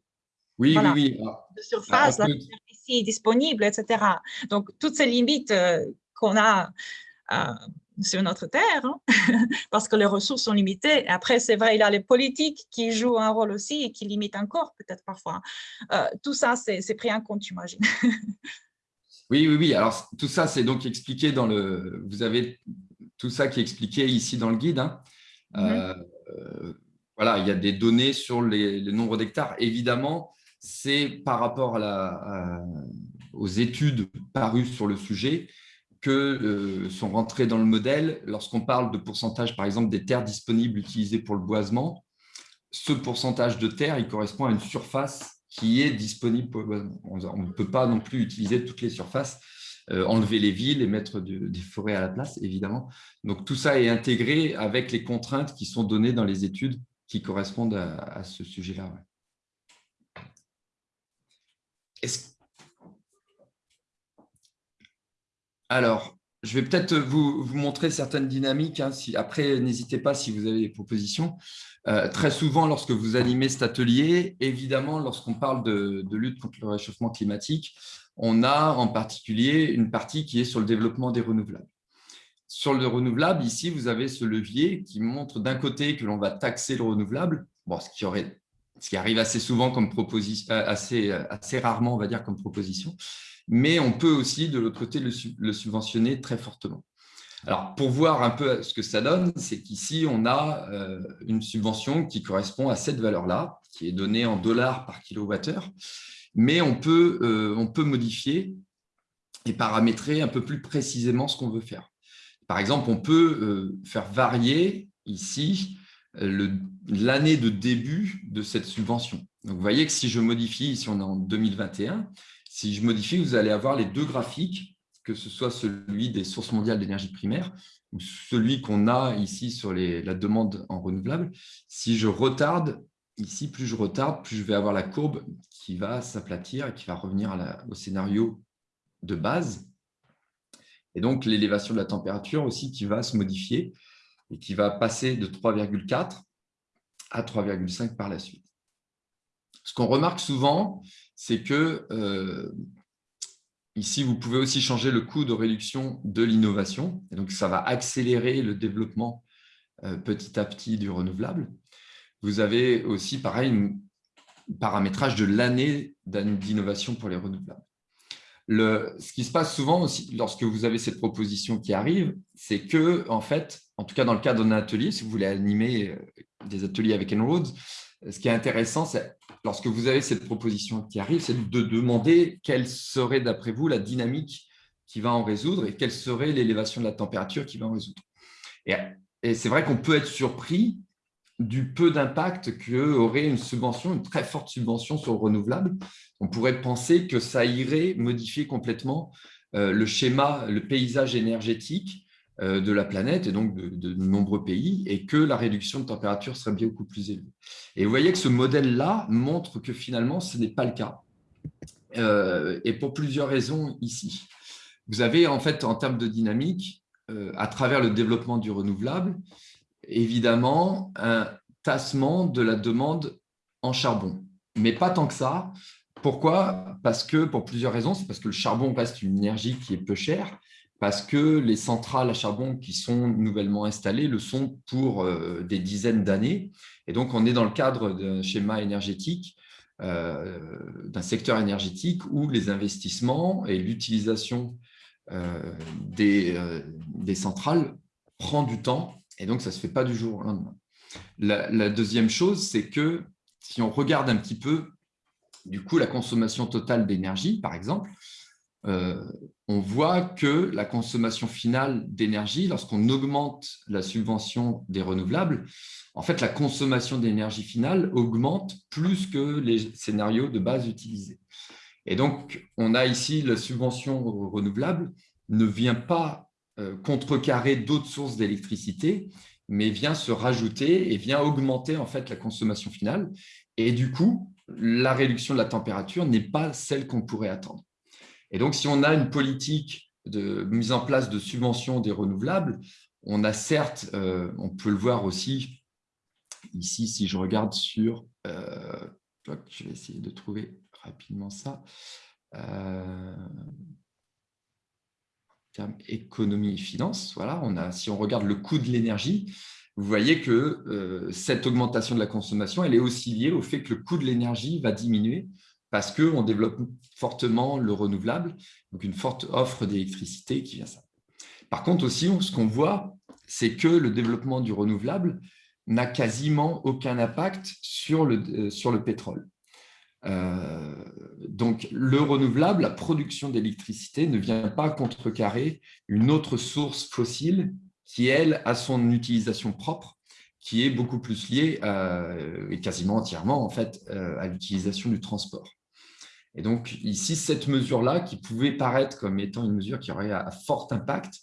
Oui, oui, oui. Ah, de surface, la superficie disponible, etc. Donc, toutes ces limites qu'on a sur notre terre, hein, (laughs) parce que les ressources sont limitées. Après, c'est vrai, il y a les politiques qui jouent un rôle aussi et qui limitent encore peut-être parfois. Euh, tout ça, c'est pris en compte, j'imagine. (laughs) oui, oui, oui. Alors, tout ça, c'est donc expliqué dans le… Vous avez tout ça qui est expliqué ici dans le guide. Hein. Mm-hmm. Euh, voilà, il y a des données sur les, le nombre d'hectares. Évidemment, c'est par rapport à la, aux études parues sur le sujet, que euh, sont rentrés dans le modèle lorsqu'on parle de pourcentage, par exemple, des terres disponibles utilisées pour le boisement. Ce pourcentage de terre, il correspond à une surface qui est disponible pour le boisement. On ne peut pas non plus utiliser toutes les surfaces, euh, enlever les villes et mettre des forêts à la place, évidemment. Donc, tout ça est intégré avec les contraintes qui sont données dans les études qui correspondent à, ce sujet-là. Est-ce Alors, je vais peut-être vous, montrer certaines dynamiques. Hein, après, n'hésitez pas si vous avez des propositions. Euh, très souvent, lorsque vous animez cet atelier, évidemment, lorsqu'on parle de, lutte contre le réchauffement climatique, on a en particulier une partie qui est sur le développement des renouvelables. Sur le renouvelable, ici, vous avez ce levier qui montre d'un côté que l'on va taxer le renouvelable, ce, qui arrive assez souvent comme proposition, euh, assez, assez rarement, on va dire, comme proposition, mais on peut aussi, de l'autre côté, le, subventionner très fortement. Alors, pour voir un peu ce que ça donne, c'est qu'ici, on a euh, une subvention qui correspond à cette valeur-là, qui est donnée en dollars par kilowattheure, mais on peut, euh, on peut modifier et paramétrer un peu plus précisément ce qu'on veut faire. Par exemple, on peut euh, faire varier ici l'année de début de cette subvention. Donc, vous voyez que si je modifie, ici on est en 2021, si je modifie, vous allez avoir les deux graphiques que ce soit celui des sources mondiales d'énergie primaire ou celui qu'on a ici sur la demande en renouvelable, si je retarde, ici, plus je retarde, plus je vais avoir la courbe qui va s'aplatir et qui va revenir au scénario de base. Et donc, l'élévation de la température aussi qui va se modifier et qui va passer de 3,4 à 3,5 par la suite. Ce qu'on remarque souvent, c'est que euh, Ici, vous pouvez aussi changer le coût de réduction de l'innovation. donc, ça va accélérer le développement euh, petit à petit du renouvelable. Vous avez aussi, pareil, un paramétrage de l'année d'innovation pour les renouvelables. Le, ce qui se passe souvent aussi lorsque vous avez cette proposition qui arrive, c'est que, en fait, en tout cas dans le cadre d'un atelier, si vous voulez animer euh, des ateliers avec Enroads, ce qui est intéressant, c'est lorsque vous avez cette proposition qui arrive, c'est de demander quelle serait, d'après vous, la dynamique qui va en résoudre et quelle serait l'élévation de la température qui va en résoudre. Et, c'est vrai qu'on peut être surpris du peu d'impact qu'aurait une subvention, une très forte subvention sur le renouvelable. On pourrait penser que ça irait modifier complètement euh, le schéma, le paysage énergétique de la planète et donc de, nombreux pays et que la réduction de température serait beaucoup plus élevée. Et vous voyez que ce modèle-là montre que finalement, ce n'est pas le cas. Euh, et pour plusieurs raisons ici. Vous avez en fait, en termes de dynamique, euh, à travers le développement du renouvelable, évidemment, un tassement de la demande en charbon. Mais pas tant que ça. Pourquoi? Parce que, pour plusieurs raisons, c'est parce que le charbon reste une énergie qui est peu chère parce que les centrales à charbon qui sont nouvellement installées le sont pour euh, des dizaines d'années. Et donc, on est dans le cadre d'un schéma énergétique, euh, d'un secteur énergétique où les investissements et l'utilisation euh, des, centrales prend du temps. Et donc, ça ne se fait pas du jour au lendemain. La, la deuxième chose, c'est que si on regarde un petit peu, du coup, la consommation totale d'énergie, par exemple, euh, on voit que la consommation finale d'énergie, lorsqu'on augmente la subvention des renouvelables, en fait, la consommation d'énergie finale augmente plus que les scénarios de base utilisés. Et donc, on a ici la subvention renouvelable ne vient pas euh, contrecarrer d'autres sources d'électricité, mais vient se rajouter et vient augmenter en fait la consommation finale. Et du coup, la réduction de la température n'est pas celle qu'on pourrait attendre. Et donc, si on a une politique de mise en place de subventions des renouvelables, on a certes, euh, on peut le voir aussi, ici, si je regarde sur, euh, je vais essayer de trouver rapidement ça, euh, économie et finance, voilà, on a, si on regarde le coût de l'énergie, vous voyez que cette augmentation de la consommation, elle est aussi liée au fait que le coût de l'énergie va diminuer parce qu'on développe fortement le renouvelable, donc une forte offre d'électricité qui vient ça. Par contre aussi, ce qu'on voit, c'est que le développement du renouvelable n'a quasiment aucun impact sur le, euh, sur le pétrole. Euh, donc, le renouvelable, la production d'électricité ne vient pas contrecarrer une autre source fossile qui, elle, a son utilisation propre, qui est beaucoup plus liée, et quasiment entièrement, en fait, euh, à l'utilisation du transport. Et donc, ici, cette mesure-là, qui pouvait paraître comme étant une mesure qui aurait un fort impact,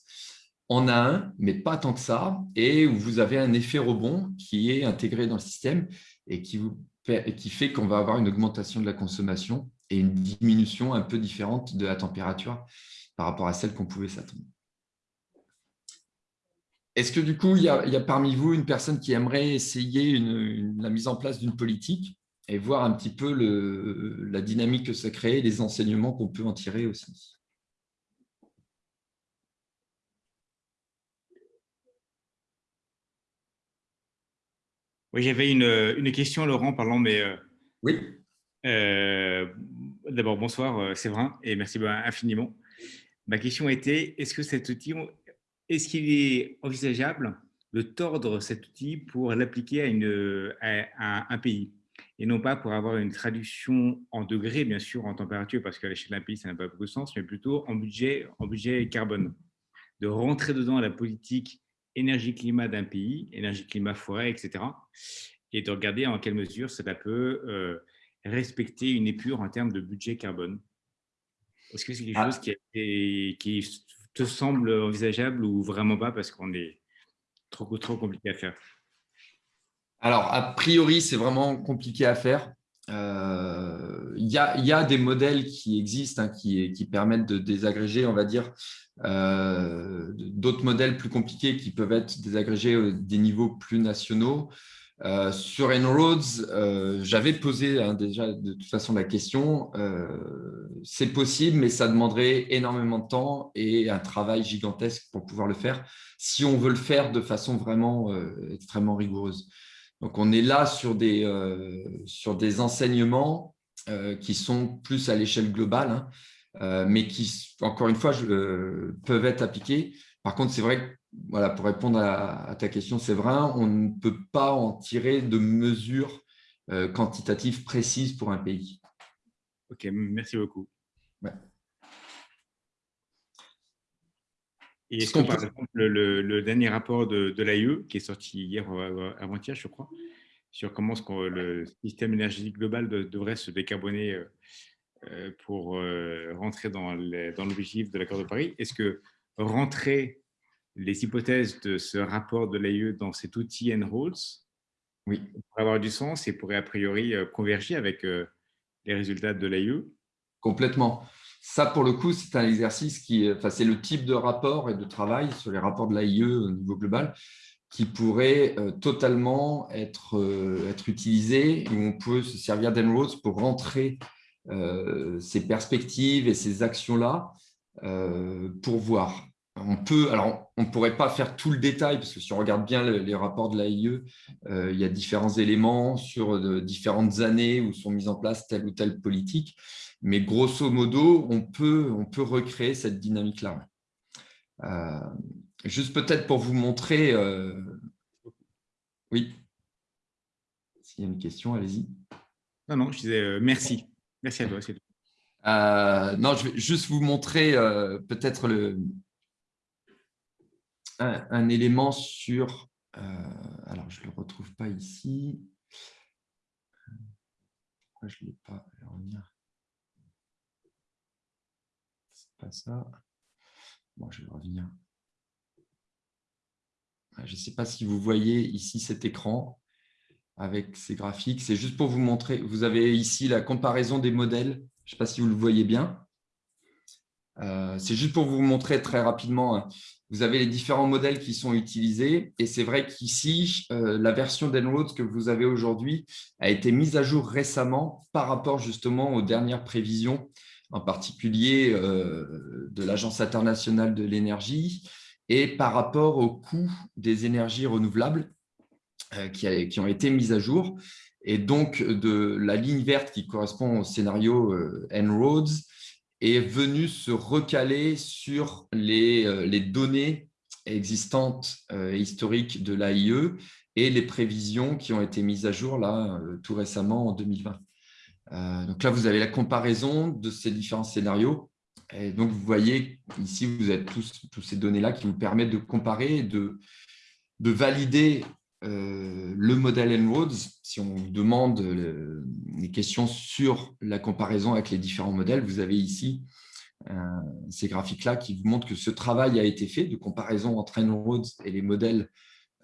en a un, mais pas tant que ça, et où vous avez un effet rebond qui est intégré dans le système et qui, fait qu'on va avoir une augmentation de la consommation et une diminution un peu différente de la température par rapport à celle qu'on pouvait s'attendre. Est-ce que du coup, il y, a, parmi vous une personne qui aimerait essayer la mise en place d'une politique et voir un petit peu le, la dynamique que ça crée, les enseignements qu'on peut en tirer aussi. Oui, j'avais une, une, question, Laurent, pardon, mais... Euh, oui. Euh, D'abord, bonsoir, euh, Séverin, et merci infiniment. Ma question était, est-ce que cet outil est-ce qu'il est envisageable de tordre cet outil pour l'appliquer à, un pays? Et non pas pour avoir une traduction en degrés, bien sûr, en température, parce qu'à l'échelle d'un pays, ça n'a pas beaucoup de sens, mais plutôt en budget, en budget carbone. De rentrer dedans la politique énergie-climat d'un pays, énergie-climat-forêt, etc. Et de regarder en quelle mesure cela peut euh, respecter une épure en termes de budget carbone. Est-ce que c'est quelque ah. chose qui, qui, te semble envisageable ou vraiment pas parce qu'on est trop, trop compliqué à faire? Alors, a priori, c'est vraiment compliqué à faire. Euh, il y, a, des modèles qui existent, hein, qui, permettent de désagréger, on va dire, euh, d'autres modèles plus compliqués qui peuvent être désagrégés des niveaux plus nationaux. Euh, sur En-ROADS, euh, j'avais posé hein, déjà de toute façon la question. c'est possible, mais ça demanderait énormément de temps et un travail gigantesque pour pouvoir le faire si on veut le faire de façon vraiment extrêmement rigoureuse. Donc, on est là sur des, sur des enseignements qui sont plus à l'échelle globale. Hein. Euh, mais qui, encore une fois, euh, peuvent être appliqués. Par contre, c'est vrai que, voilà, pour répondre à, ta question, c'est vrai, on ne peut pas en tirer de mesures euh, quantitatives précises pour un pays. Ok, merci beaucoup. Et est-ce que, par exemple, le, dernier rapport de, de l'AIE, qui est sorti hier ou avant-hier, je crois, sur comment le système énergétique global devrait se décarboner euh, pour euh, rentrer dans l'objectif de l'accord de Paris. Est-ce que rentrer les hypothèses de ce rapport de l'AIE dans cet outil En-ROADS oui. pourrait avoir du sens et pourrait a priori euh, converger avec les résultats de l'AIE Complètement. Ça, pour le coup, c'est un exercice qui, enfin, c'est le type de rapport et de travail sur les rapports de l'AIE au niveau global qui pourrait totalement être, être utilisé où on peut se servir d'En-ROADS pour rentrer euh, ces perspectives et ces actions-là euh, pour voir. On peut, alors on ne pourrait pas faire tout le détail parce que si on regarde bien les rapports de l'AIE, euh, il y a différents éléments sur de, différentes années où sont mises en place telle ou telle politique. Mais grosso modo, on peut, on peut recréer cette dynamique-là. juste peut-être pour vous montrer. Oui. S'il y a une question, allez-y. Non, non, je disais merci. Merci à toi. Euh, non, je vais juste vous montrer euh, peut-être un, élément sur... Euh, alors, je ne le retrouve pas ici. Pourquoi je ne l'ai pas? C'est pas ça. Bon, je vais revenir. Je ne sais pas si vous voyez ici cet écran avec ces graphiques. C'est juste pour vous montrer. Vous avez ici la comparaison des modèles. Je ne sais pas si vous le voyez bien. Euh, c'est juste pour vous montrer très rapidement. Vous avez les différents modèles qui sont utilisés. Et c'est vrai qu'ici, euh, la version d'Enroad que vous avez aujourd'hui a été mise à jour récemment par rapport justement aux dernières prévisions, en particulier euh, de l'Agence internationale de l'énergie et par rapport au coût des énergies renouvelables euh, qui, ont été mises à jour. Et donc, de la ligne verte qui correspond au scénario En-ROADS est venue se recaler sur les, euh, les données existantes historiques de l'AIE et les prévisions qui ont été mises à jour là tout récemment en 2020. donc là, vous avez la comparaison de ces différents scénarios. Et donc, vous voyez ici, vous avez tous, tous ces données-là qui vous permettent de comparer et de, de valider euh, le modèle En-ROADS, si on demande les questions sur la comparaison avec les différents modèles, vous avez ici euh, ces graphiques-là qui vous montrent que ce travail a été fait de comparaison entre En-ROADS et les modèles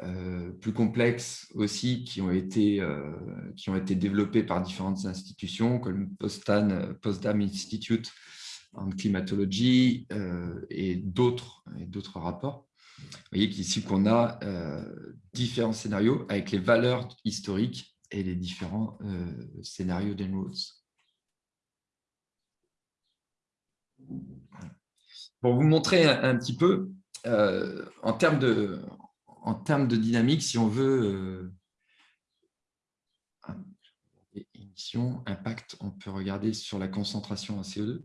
euh, plus complexes aussi qui ont, été, qui ont été développés par différentes institutions comme Potsdam Institute en climatologie et d'autres rapports. Vous voyez qu'ici, qu'on a euh, différents scénarios avec les valeurs historiques et les différents euh, scénarios d'En-ROADS. Pour vous montrer un, petit peu, euh, en, termes de, en termes de dynamique, si on veut émission, impact, on peut regarder sur la concentration en CO2.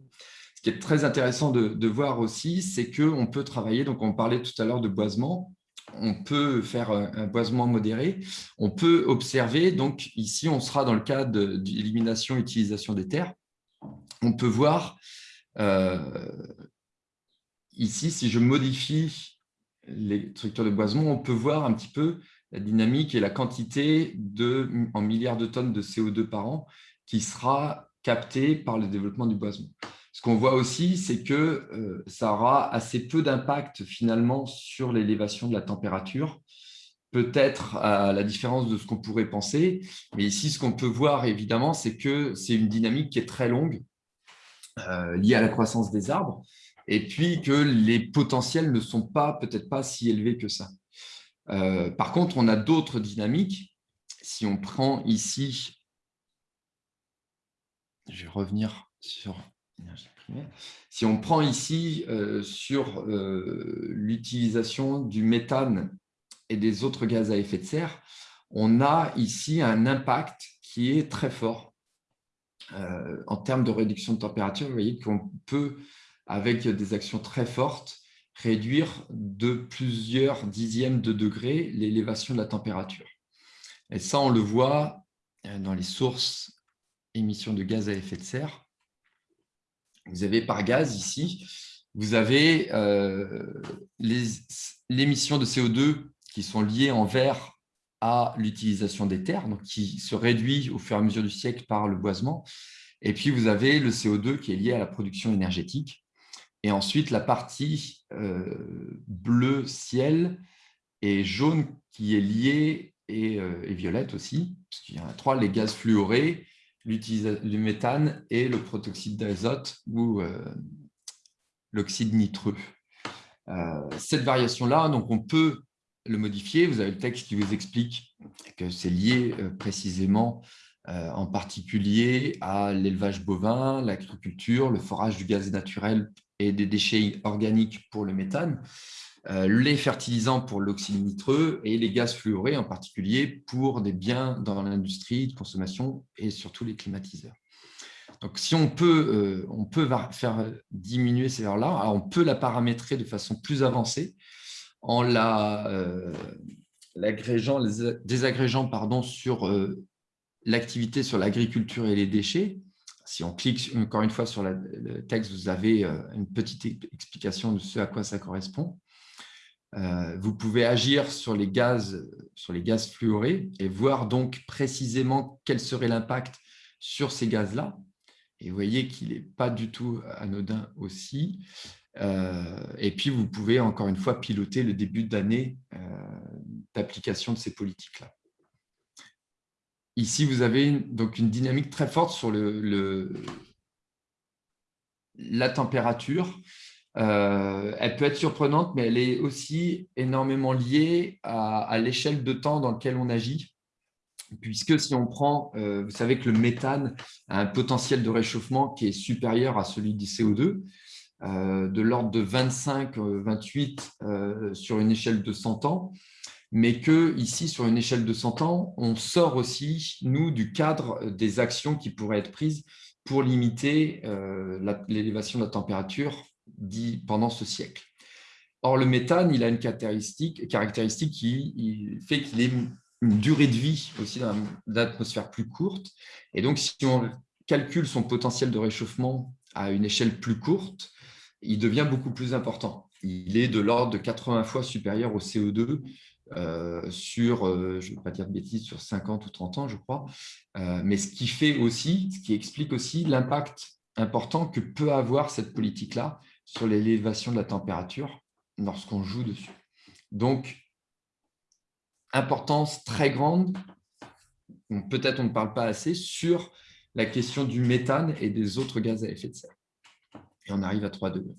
Qui est très intéressant de, voir aussi, c'est qu'on peut travailler, donc on parlait tout à l'heure de boisement, on peut faire un boisement modéré, on peut observer, donc ici on sera dans le cas d'élimination utilisation des terres, on peut voir euh, ici, si je modifie les structures de boisement, on peut voir un petit peu la dynamique et la quantité de, en milliards de tonnes de CO2 par an qui sera captée par le développement du boisement. Ce qu'on voit aussi, c'est que euh, ça aura assez peu d'impact finalement sur l'élévation de la température, peut-être à la différence de ce qu'on pourrait penser. Mais ici, ce qu'on peut voir évidemment, c'est que c'est une dynamique qui est très longue, euh, liée à la croissance des arbres, et puis que les potentiels ne sont pas peut-être pas si élevés que ça. Euh, par contre, on a d'autres dynamiques. Si on prend ici, je vais revenir sur si on prend ici euh, sur euh, l'utilisation du méthane et des autres gaz à effet de serre, on a ici un impact qui est très fort en termes de réduction de température. Vous voyez qu'on peut, avec des actions très fortes, réduire de plusieurs dixièmes de degrés l'élévation de la température. Et ça, on le voit euh, dans les sources émissions de gaz à effet de serre. Vous avez par gaz ici, vous avez euh, l'émission de CO2 qui sont liées en vert à l'utilisation des terres, donc qui se réduit au fur et à mesure du siècle par le boisement. Et puis, vous avez le CO2 qui est lié à la production énergétique. Et ensuite, la partie euh, bleu ciel et jaune qui est liée et, euh, violette aussi, puisqu'il y en a trois, les gaz fluorés, le méthane et le protoxyde d'azote ou euh, l'oxyde nitreux. cette variation-là, donc on peut le modifier. Vous avez le texte qui vous explique que c'est lié précisément en particulier à l'élevage bovin, l'agriculture, le forage du gaz naturel et des déchets organiques pour le méthane, euh, les fertilisants pour l'oxyde nitreux et les gaz fluorés en particulier pour des biens dans l'industrie de consommation et surtout les climatiseurs. Donc, si on peut, euh, on peut faire diminuer ces valeurs-là, on peut la paramétrer de façon plus avancée en euh, l'agrégeant, désagrégeant pardon, sur l'activité sur l'agriculture et les déchets, si on clique encore une fois sur le texte, vous avez euh, une petite explication de ce à quoi ça correspond. Euh, vous pouvez agir sur les gaz, sur les gaz fluorés et voir donc précisément quel serait l'impact sur ces gaz-là. Et vous voyez qu'il n'est pas du tout anodin aussi. Euh, et puis, vous pouvez encore une fois piloter le début d'année d'application de ces politiques-là. Ici, vous avez donc une dynamique très forte sur le, la température. Euh, elle peut être surprenante, mais elle est aussi énormément liée à, l'échelle de temps dans laquelle on agit. Puisque si on prend, euh, vous savez que le méthane a un potentiel de réchauffement qui est supérieur à celui du CO2, euh, de l'ordre de 25-28 sur une échelle de 100 ans mais que ici, sur une échelle de 100 ans, on sort aussi, nous, du cadre des actions qui pourraient être prises pour limiter l'élévation de la température pendant ce siècle. Or, le méthane, il a une caractéristique, caractéristique qui fait qu'il ait une durée de vie aussi dans l'atmosphère plus courte. Et donc, si on calcule son potentiel de réchauffement à une échelle plus courte, il devient beaucoup plus important. Il est de l'ordre de 80 fois supérieur au CO2 euh, sur, euh, je ne vais pas dire de bêtises, sur 50 ou 30 ans, je crois. Euh, mais ce qui fait aussi, ce qui explique aussi l'impact important que peut avoir cette politique-là sur l'élévation de la température lorsqu'on joue dessus. Donc, importance très grande, peut-être on ne parle pas assez, sur la question du méthane et des autres gaz à effet de serre. Et on arrive à 3 degrés.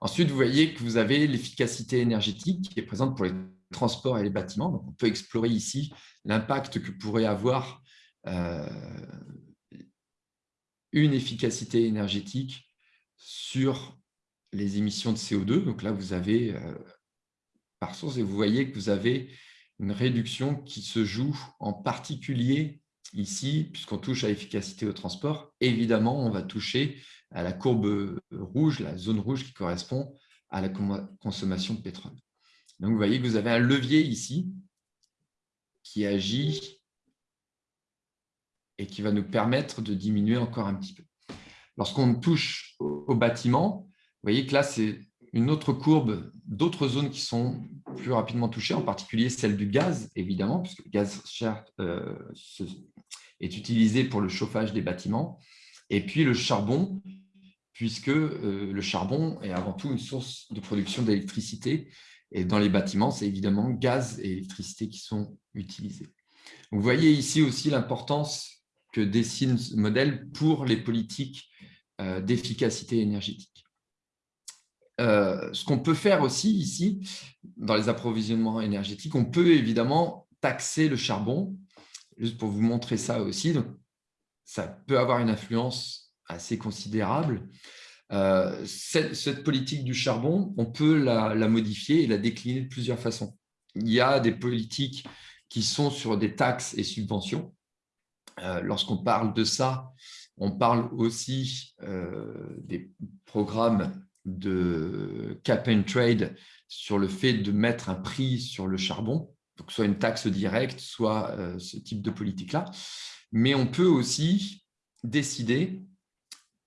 Ensuite, vous voyez que vous avez l'efficacité énergétique qui est présente pour les transports et les bâtiments. Donc, on peut explorer ici l'impact que pourrait avoir euh, une efficacité énergétique sur les émissions de CO2. Donc là, vous avez euh, par source et vous voyez que vous avez une réduction qui se joue en particulier ici, puisqu'on touche à l'efficacité au transport, évidemment, on va toucher à la courbe rouge, la zone rouge qui correspond à la consommation de pétrole. Donc, vous voyez que vous avez un levier ici qui agit et qui va nous permettre de diminuer encore un petit peu. Lorsqu'on touche au bâtiment, voyez que là, c'est une autre courbe d'autres zones qui sont plus rapidement touchées, en particulier celle du gaz, évidemment, puisque le gaz cher euh, est utilisé pour le chauffage des bâtiments, et puis le charbon, puisque euh, le charbon est avant tout une source de production d'électricité, et dans les bâtiments, c'est évidemment gaz et électricité qui sont utilisés. vous voyez ici aussi l'importance que dessine ce modèle pour les politiques euh, d'efficacité énergétique. Euh, ce qu'on peut faire aussi ici, dans les approvisionnements énergétiques, on peut évidemment taxer le charbon, juste pour vous montrer ça aussi. Ça peut avoir une influence assez considérable. Euh, cette, politique du charbon, on peut la, modifier et la décliner de plusieurs façons. Il y a des politiques qui sont sur des taxes et subventions. Euh, lorsqu'on parle de ça, on parle aussi des programmes de cap and trade sur le fait de mettre un prix sur le charbon, donc soit une taxe directe, soit euh, ce type de politique-là. Mais on peut aussi décider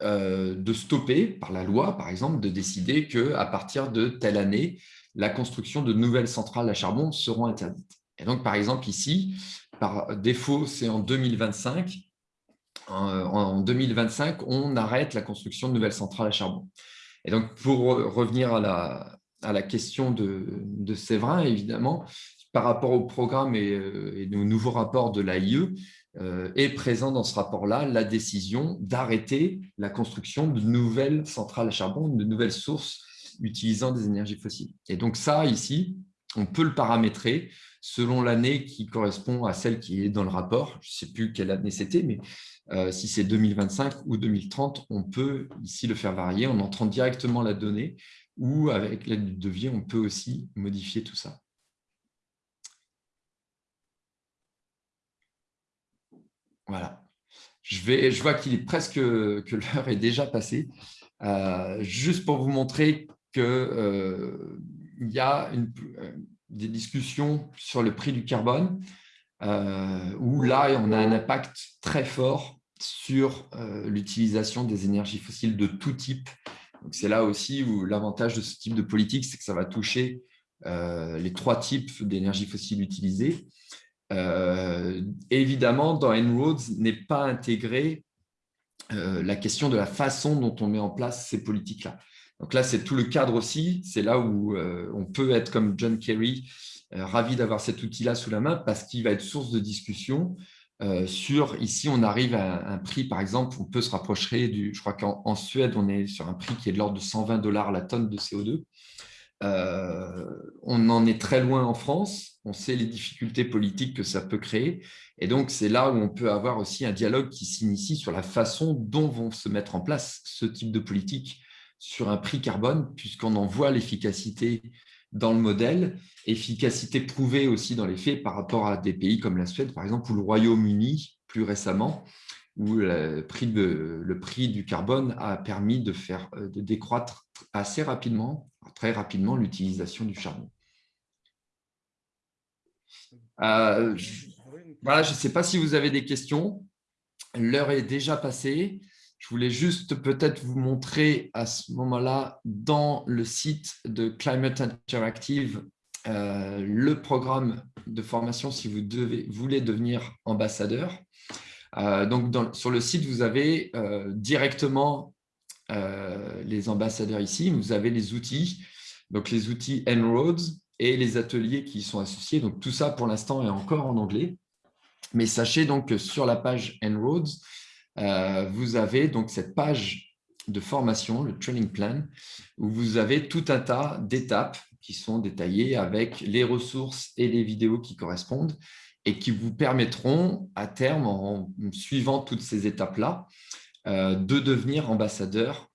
de stopper, par la loi par exemple, de décider qu'à partir de telle année, la construction de nouvelles centrales à charbon seront interdites. Et donc, par exemple, ici, par défaut, c'est en 2025. En 2025, on arrête la construction de nouvelles centrales à charbon. Et donc, pour revenir à la, à la question de, de, Séverin, évidemment, par rapport au programme et, euh, et aux nouveaux rapports de l'AIE, euh, est présent dans ce rapport-là la décision d'arrêter la construction de nouvelles centrales à charbon, de nouvelles sources utilisant des énergies fossiles. Et donc ça, ici, on peut le paramétrer selon l'année qui correspond à celle qui est dans le rapport. Je ne sais plus quelle année c'était, mais euh, si c'est 2025 ou 2030, on peut ici le faire varier en entrant directement la donnée ou avec l'aide du devis, on peut aussi modifier tout ça. Voilà. Je, vais, je vois qu'il est presque que l'heure est déjà passée. Euh, juste pour vous montrer qu'il euh, y a des discussions sur le prix du carbone, euh, où là, on a un impact très fort sur euh, l'utilisation des énergies fossiles de tout type. C'est là aussi où l'avantage de ce type de politique, c'est que ça va toucher euh, les trois types d'énergie fossiles utilisées. évidemment, dans En-ROADS n'est pas intégré la question de la façon dont on met en place ces politiques-là. Donc là, c'est tout le cadre aussi. C'est là où on peut être comme John Kerry, ravi d'avoir cet outil-là sous la main parce qu'il va être source de discussion euh, sur, ici, on arrive à un prix, par exemple, on peut se rapprocher du, je crois qu'en Suède, on est sur un prix qui est de l'ordre de 120 dollars la tonne de CO2. on en est très loin en France, on sait les difficultés politiques que ça peut créer, et donc c'est là où on peut avoir aussi un dialogue qui s'initie sur la façon dont vont se mettre en place ce type de politique sur un prix carbone, puisqu'on en voit l'efficacité dans le modèle, efficacité prouvée aussi dans les faits par rapport à des pays comme la Suède, par exemple, ou le Royaume-Uni, plus récemment, où le prix, le prix, du carbone a permis de, faire, euh, de décroître assez rapidement, très rapidement, l'utilisation du charbon. Euh, voilà, je ne sais pas si vous avez des questions. L'heure est déjà passée. Je voulais juste peut-être vous montrer à ce moment-là dans le site de Climate Interactive euh, le programme de formation si vous voulez devenir ambassadeur. Euh, donc, sur le site, vous avez euh, directement les ambassadeurs ici. Vous avez les outils, donc les outils En-ROADS et les ateliers qui y sont associés. Donc, tout ça, pour l'instant, est encore en anglais. Mais sachez donc que sur la page En-ROADS, vous avez donc cette page de formation, le training plan, où vous avez tout un tas d'étapes qui sont détaillées avec les ressources et les vidéos qui correspondent et qui vous permettront à terme, en suivant toutes ces étapes-là, euh, de devenir ambassadeur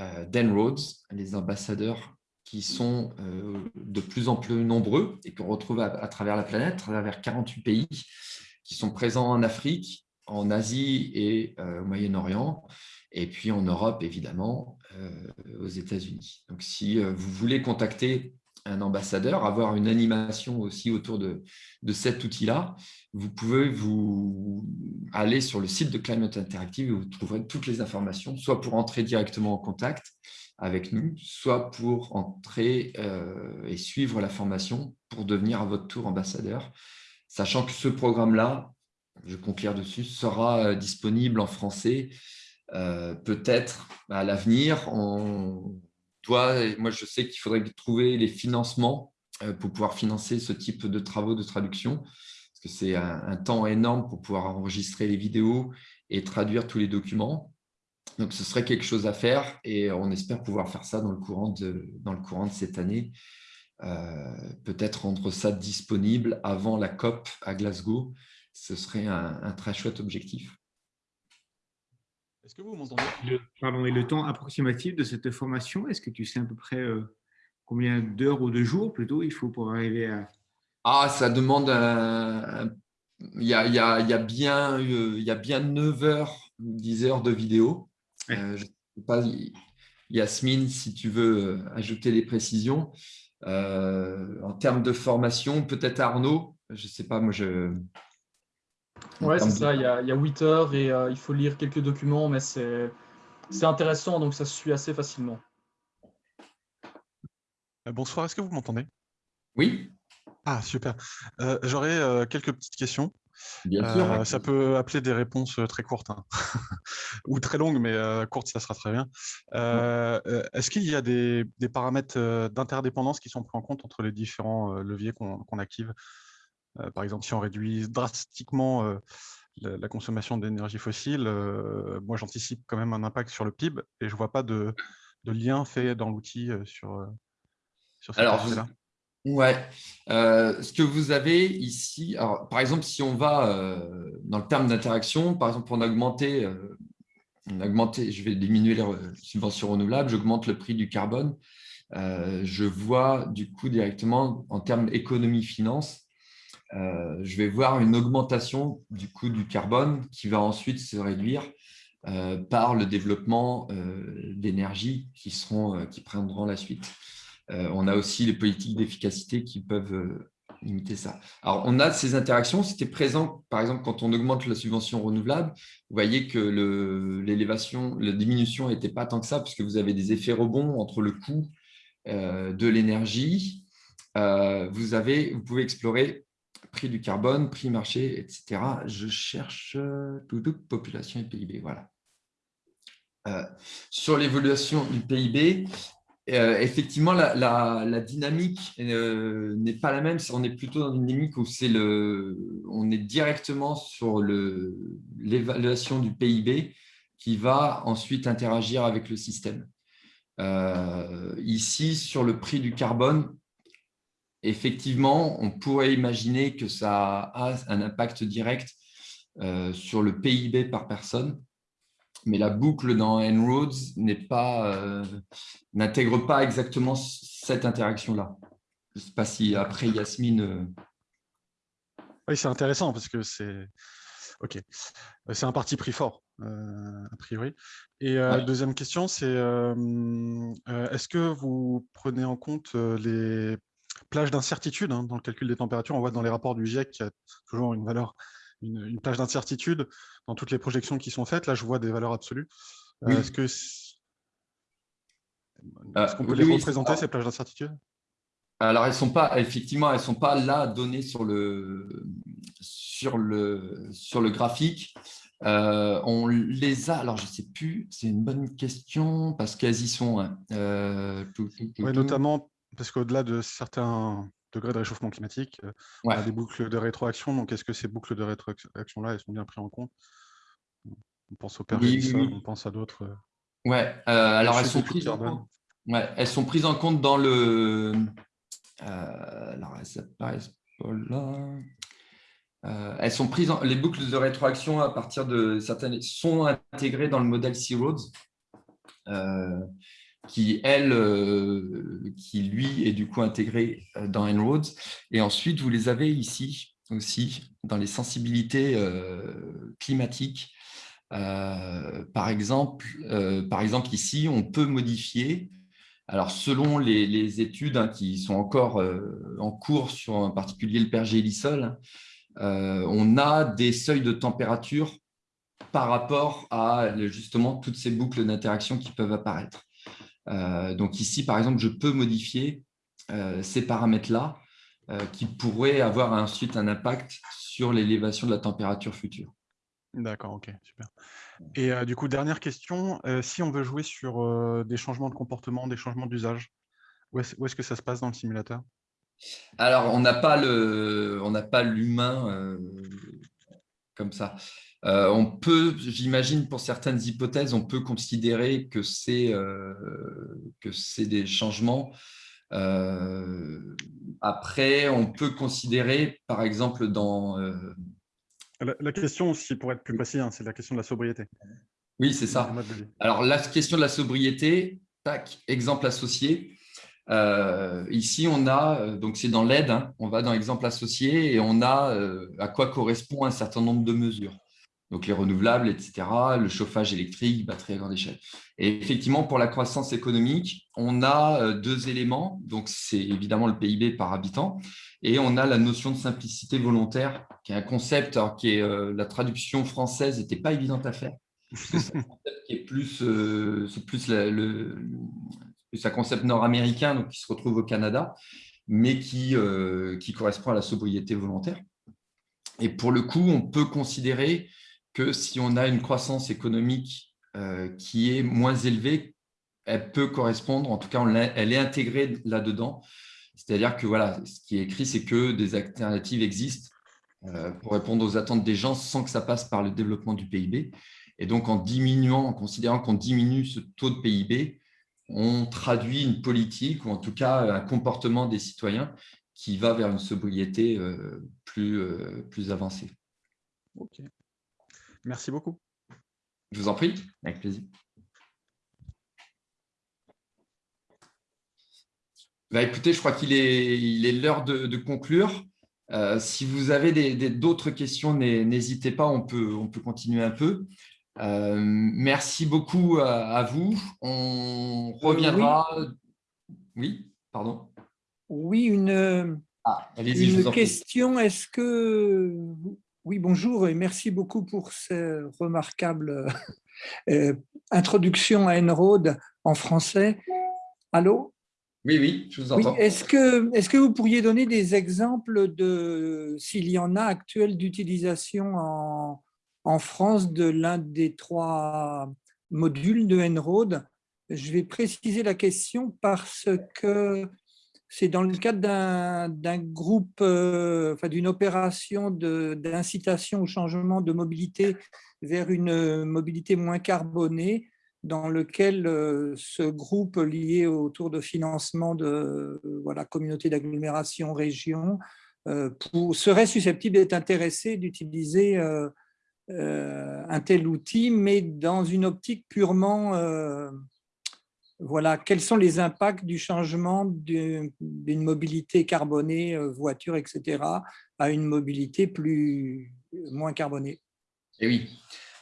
euh, d'Enroads, les ambassadeurs qui sont de plus en plus nombreux et qu'on retrouve à, travers la planète, à travers 48 pays, qui sont présents en Afrique, en Asie et au Moyen-Orient, et puis en Europe, évidemment, aux États-Unis. Donc, si vous voulez contacter un ambassadeur, avoir une animation aussi autour de, de cet outil-là, vous pouvez vous aller sur le site de Climate Interactive et vous trouverez toutes les informations, soit pour entrer directement en contact avec nous, soit pour entrer euh, et suivre la formation pour devenir à votre tour ambassadeur, sachant que ce programme-là, je conclure dessus, sera euh, disponible en français euh, peut-être à l'avenir. On moi, je sais qu'il faudrait trouver les financements euh, pour pouvoir financer ce type de travaux de traduction, parce que c'est un, temps énorme pour pouvoir enregistrer les vidéos et traduire tous les documents. Donc, ce serait quelque chose à faire et on espère pouvoir faire ça dans le courant de, cette année. Peut-être rendre ça disponible avant la COP à Glasgow. Ce serait un très chouette objectif. Est-ce que vous m'entendez? Le, Pardon, et le temps approximatif de cette formation, est-ce que tu sais à peu près euh, combien d'heures ou de jours plutôt il faut pour arriver à… Ah, ça demande… il, y a, il, y a, il, y a, bien, il y a bien 9 heures, 10 heures de vidéo. Euh, je ne sais pas, Yasmine, si tu veux euh, ajouter des précisions. en termes de formation, peut-être Arnaud, je ne sais pas, moi je… Ouais, c'est ça, il y, a, il 8 heures et euh, il faut lire quelques documents, mais c'est intéressant, donc ça se suit assez facilement. Euh, bonsoir, est-ce que vous m'entendez? Oui. Ah, super. Euh, j'aurais quelques petites questions. Bien sûr. ça peut appeler des réponses très courtes hein. (laughs) ou très longues, mais courtes, ça sera très bien. Est-ce qu'il y a des, paramètres d'interdépendance qui sont pris en compte entre les différents leviers qu'on active? euh, par exemple, si on réduit drastiquement euh, la, consommation d'énergie fossile, euh, moi j'anticipe quand même un impact sur le PIB et je ne vois pas de, lien fait dans l'outil sur, sur cette là Ouais. ce que vous avez ici, alors, par exemple, si on va dans le terme d'interaction, par exemple, on a augmenté, on a augmenté, je vais diminuer les subventions renouvelables, j'augmente le prix du carbone, je vois du coup directement en termes économie-finance, euh, je vais voir une augmentation du coût du carbone qui va ensuite se réduire euh, par le développement euh, d'énergie qui, qui prendront la suite. on a aussi les politiques d'efficacité qui peuvent limiter ça. Alors, on a ces interactions. C'était présent, par exemple, quand on augmente la subvention renouvelable, vous voyez que l'élévation, la diminution n'était pas tant que ça, puisque vous avez des effets rebonds entre le coût de l'énergie. vous, vous pouvez explorer prix du carbone, prix marché, etc. Je cherche euh, tout, population et PIB. Voilà. Euh, sur l'évolution du PIB, euh, effectivement, la, dynamique n'est pas la même. On est plutôt dans une dynamique où c'est le, on est directement sur l'évaluation du PIB qui va ensuite interagir avec le système. ici, sur le prix du carbone, effectivement, on pourrait imaginer que ça a un impact direct euh, sur le PIB par personne, mais la boucle dans En-ROADS euh, n'intègre pas, exactement cette interaction-là. Je ne sais pas si après Yasmine… Euh, oui, c'est intéressant parce que c'est ok, c'est un parti pris fort, a priori. Et deuxième question, c'est est-ce que vous prenez en compte les plage d'incertitude hein, dans le calcul des températures. On voit dans les rapports du GIEC qu'il y a toujours une valeur, une, plage d'incertitude dans toutes les projections qui sont faites. Là, je vois des valeurs absolues. Euh, est-ce que euh, est-ce qu'on peut les représenter, ces plages d'incertitude? Alors, elles sont pas, effectivement, elles ne sont pas là données sur le, sur le, sur le graphique. Euh, on les a, alors je ne sais plus, c'est une bonne question parce qu'elles y sont. Hein. oui, notamment parce qu'au-delà de certains degrés de réchauffement climatique, euh, on a des boucles de rétroaction. Donc, est-ce que ces boucles de rétroaction-là, elles sont bien prises en compte? On pense au PERGELISA, on pense à d'autres. Euh, ouais, euh, alors elles sont, prises en compte, ouais, elles sont prises en compte dans le. alors, elles pas là. elles sont prises en... les boucles de rétroaction à partir de certaines sont intégrées dans le modèle C-Roads qui, elle, euh, qui lui est du coup intégré euh, dans En-ROADS. Et ensuite, vous les avez ici. aussi dans les sensibilités climatiques. par, exemple, par exemple, ici, on peut modifier alors, selon les, études hein, qui sont encore en cours sur en particulier le pergélisol, on a des seuils de température par rapport à justement toutes ces boucles d'interaction qui peuvent apparaître. Euh, donc ici, par exemple, je peux modifier euh, ces paramètres-là euh, qui pourraient avoir ensuite un impact sur l'élévation de la température future. D'accord, ok, super. Et du coup, dernière question, si on veut jouer sur des changements de comportement, des changements d'usage, où est-ce que ça se passe dans le simulateur? Alors, on n'a pas l'humain comme ça. Euh, on peut, j'imagine, pour certaines hypothèses, on peut considérer que c'est euh, des changements. Euh, après, on peut considérer, par exemple, dans… La, question, si pour être plus précis, hein, c'est la question de la sobriété. Oui, c'est ça. Alors, la question de la sobriété, tac, exemple associé. ici, on a, donc c'est dans l'aide, hein, on va dans exemple associé et on a à quoi correspond un certain nombre de mesures donc les renouvelables, etc., le chauffage électrique, batterie à grande échelle. Et effectivement, pour la croissance économique, on a euh, deux éléments. Donc, c'est évidemment le PIB par habitant et on a la notion de simplicité volontaire, qui est un concept qui est euh, la traduction française n'était pas évidente à faire. C'est un concept plus, euh, plus, le, un concept nord-américain, donc qui se retrouve au Canada, mais qui, qui correspond à la sobriété volontaire. Et pour le coup, on peut considérer que si on a une croissance économique euh, qui est moins élevée, elle peut correspondre, en tout cas, elle est intégrée là-dedans. C'est-à-dire que voilà, ce qui est écrit, c'est que des alternatives existent euh, pour répondre aux attentes des gens sans que ça passe par le développement du PIB. Et donc, en diminuant, en considérant qu'on diminue ce taux de PIB, on traduit une politique ou en tout cas un comportement des citoyens qui va vers une sobriété euh, plus, plus avancée. Merci beaucoup. Je vous en prie, avec plaisir. Bah, écoutez, je crois qu'il est l'heure de, conclure. Euh, si vous avez d'autres questions, n'hésitez pas, on peut, on peut continuer un peu. Euh, merci beaucoup à, vous. On euh, reviendra. oui. pardon. Oui, une, ah, une question. Est-ce que oui, bonjour et merci beaucoup pour cette remarquable euh, introduction à Enroad en français. Allô? Oui, oui, je vous entends. Est-ce que, est que vous pourriez donner des exemples, de s'il y en a actuels, d'utilisation en, en France de l'un des trois modules de Enroad Je vais préciser la question parce que c'est dans le cadre d'un groupe, euh, enfin, d'une opération d'incitation au changement de mobilité vers une mobilité moins carbonée, dans lequel euh, ce groupe lié autour de financement de voilà, communautés d'agglomération, région, euh, serait susceptible d'être intéressé d'utiliser un tel outil, mais dans une optique purement voilà, quels sont les impacts du changement d'une mobilité carbonée, euh, voiture, etc., à une mobilité plus, moins carbonée? Et eh oui.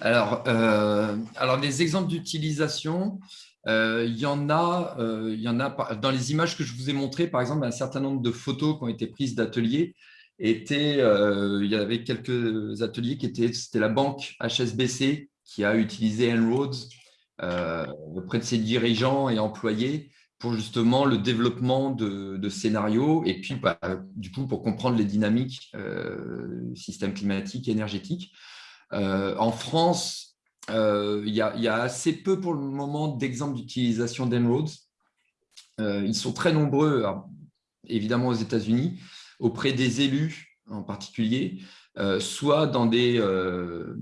Alors, euh, alors des exemples d'utilisation, euh, il, y en a, il y en a dans les images que je vous ai montrées, par exemple, un certain nombre de photos qui ont été prises d'ateliers. Étaient, il y avait quelques ateliers qui étaient, c'était la banque HSBC qui a utilisé En-ROADS auprès de ses dirigeants et employés pour justement le développement de, scénarios et puis bah, du coup pour comprendre les dynamiques euh, système climatique énergétique. Euh, en France, il y, a assez peu pour le moment d'exemples d'utilisation d'Enroads. ils sont très nombreux, évidemment aux États-Unis, auprès des élus en particulier, euh, soit dans des... Euh,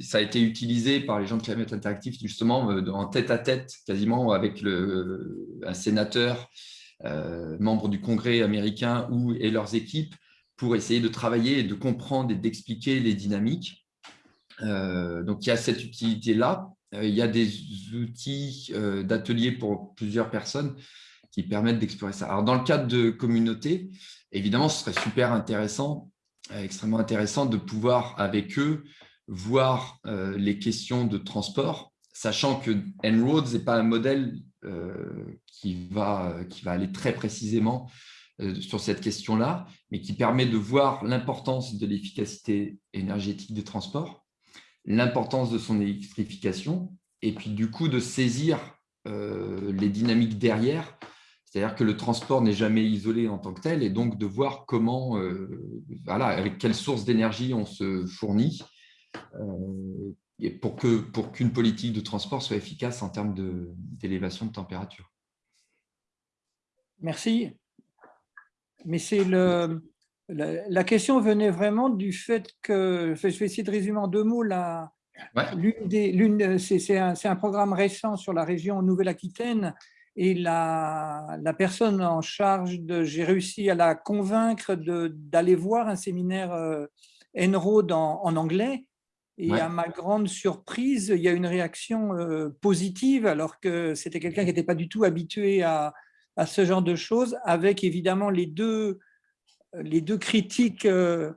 ça a été utilisé par les gens de Climate Interactive justement euh, en tête-à-tête quasiment avec le, un sénateur, membre du Congrès américain ou, et leurs équipes pour essayer de travailler de comprendre et d'expliquer les dynamiques. donc, il y a cette utilité-là. il y a des outils d'ateliers pour plusieurs personnes qui permettent d'explorer ça. Alors, dans le cadre de communauté, évidemment, ce serait super intéressant extrêmement intéressant de pouvoir, avec eux, voir les questions de transport, sachant que En-ROADS n'est pas un modèle qui, va, qui va aller très précisément sur cette question-là, mais qui permet de voir l'importance de l'efficacité énergétique des transports, l'importance de son électrification, et puis du coup de saisir les dynamiques derrière, c'est-à-dire que le transport n'est jamais isolé en tant que tel, et donc de voir comment, voilà, avec quelle source d'énergie on se fournit, et pour qu'une pour politique de transport soit efficace en termes d'élévation de, de température. Merci. Mais c'est le, la, question venait vraiment du fait que, je vais essayer de résumer en deux mots, la, c'est un, un, programme récent sur la région Nouvelle-Aquitaine et la, la, personne en charge de, j'ai réussi à la convaincre d'aller voir un séminaire euh, Enroad en, en anglais et à ma grande surprise, il y a une réaction euh, positive alors que c'était quelqu'un qui n'était pas du tout habitué à, à ce genre de choses, avec évidemment les deux, les deux critiques, euh,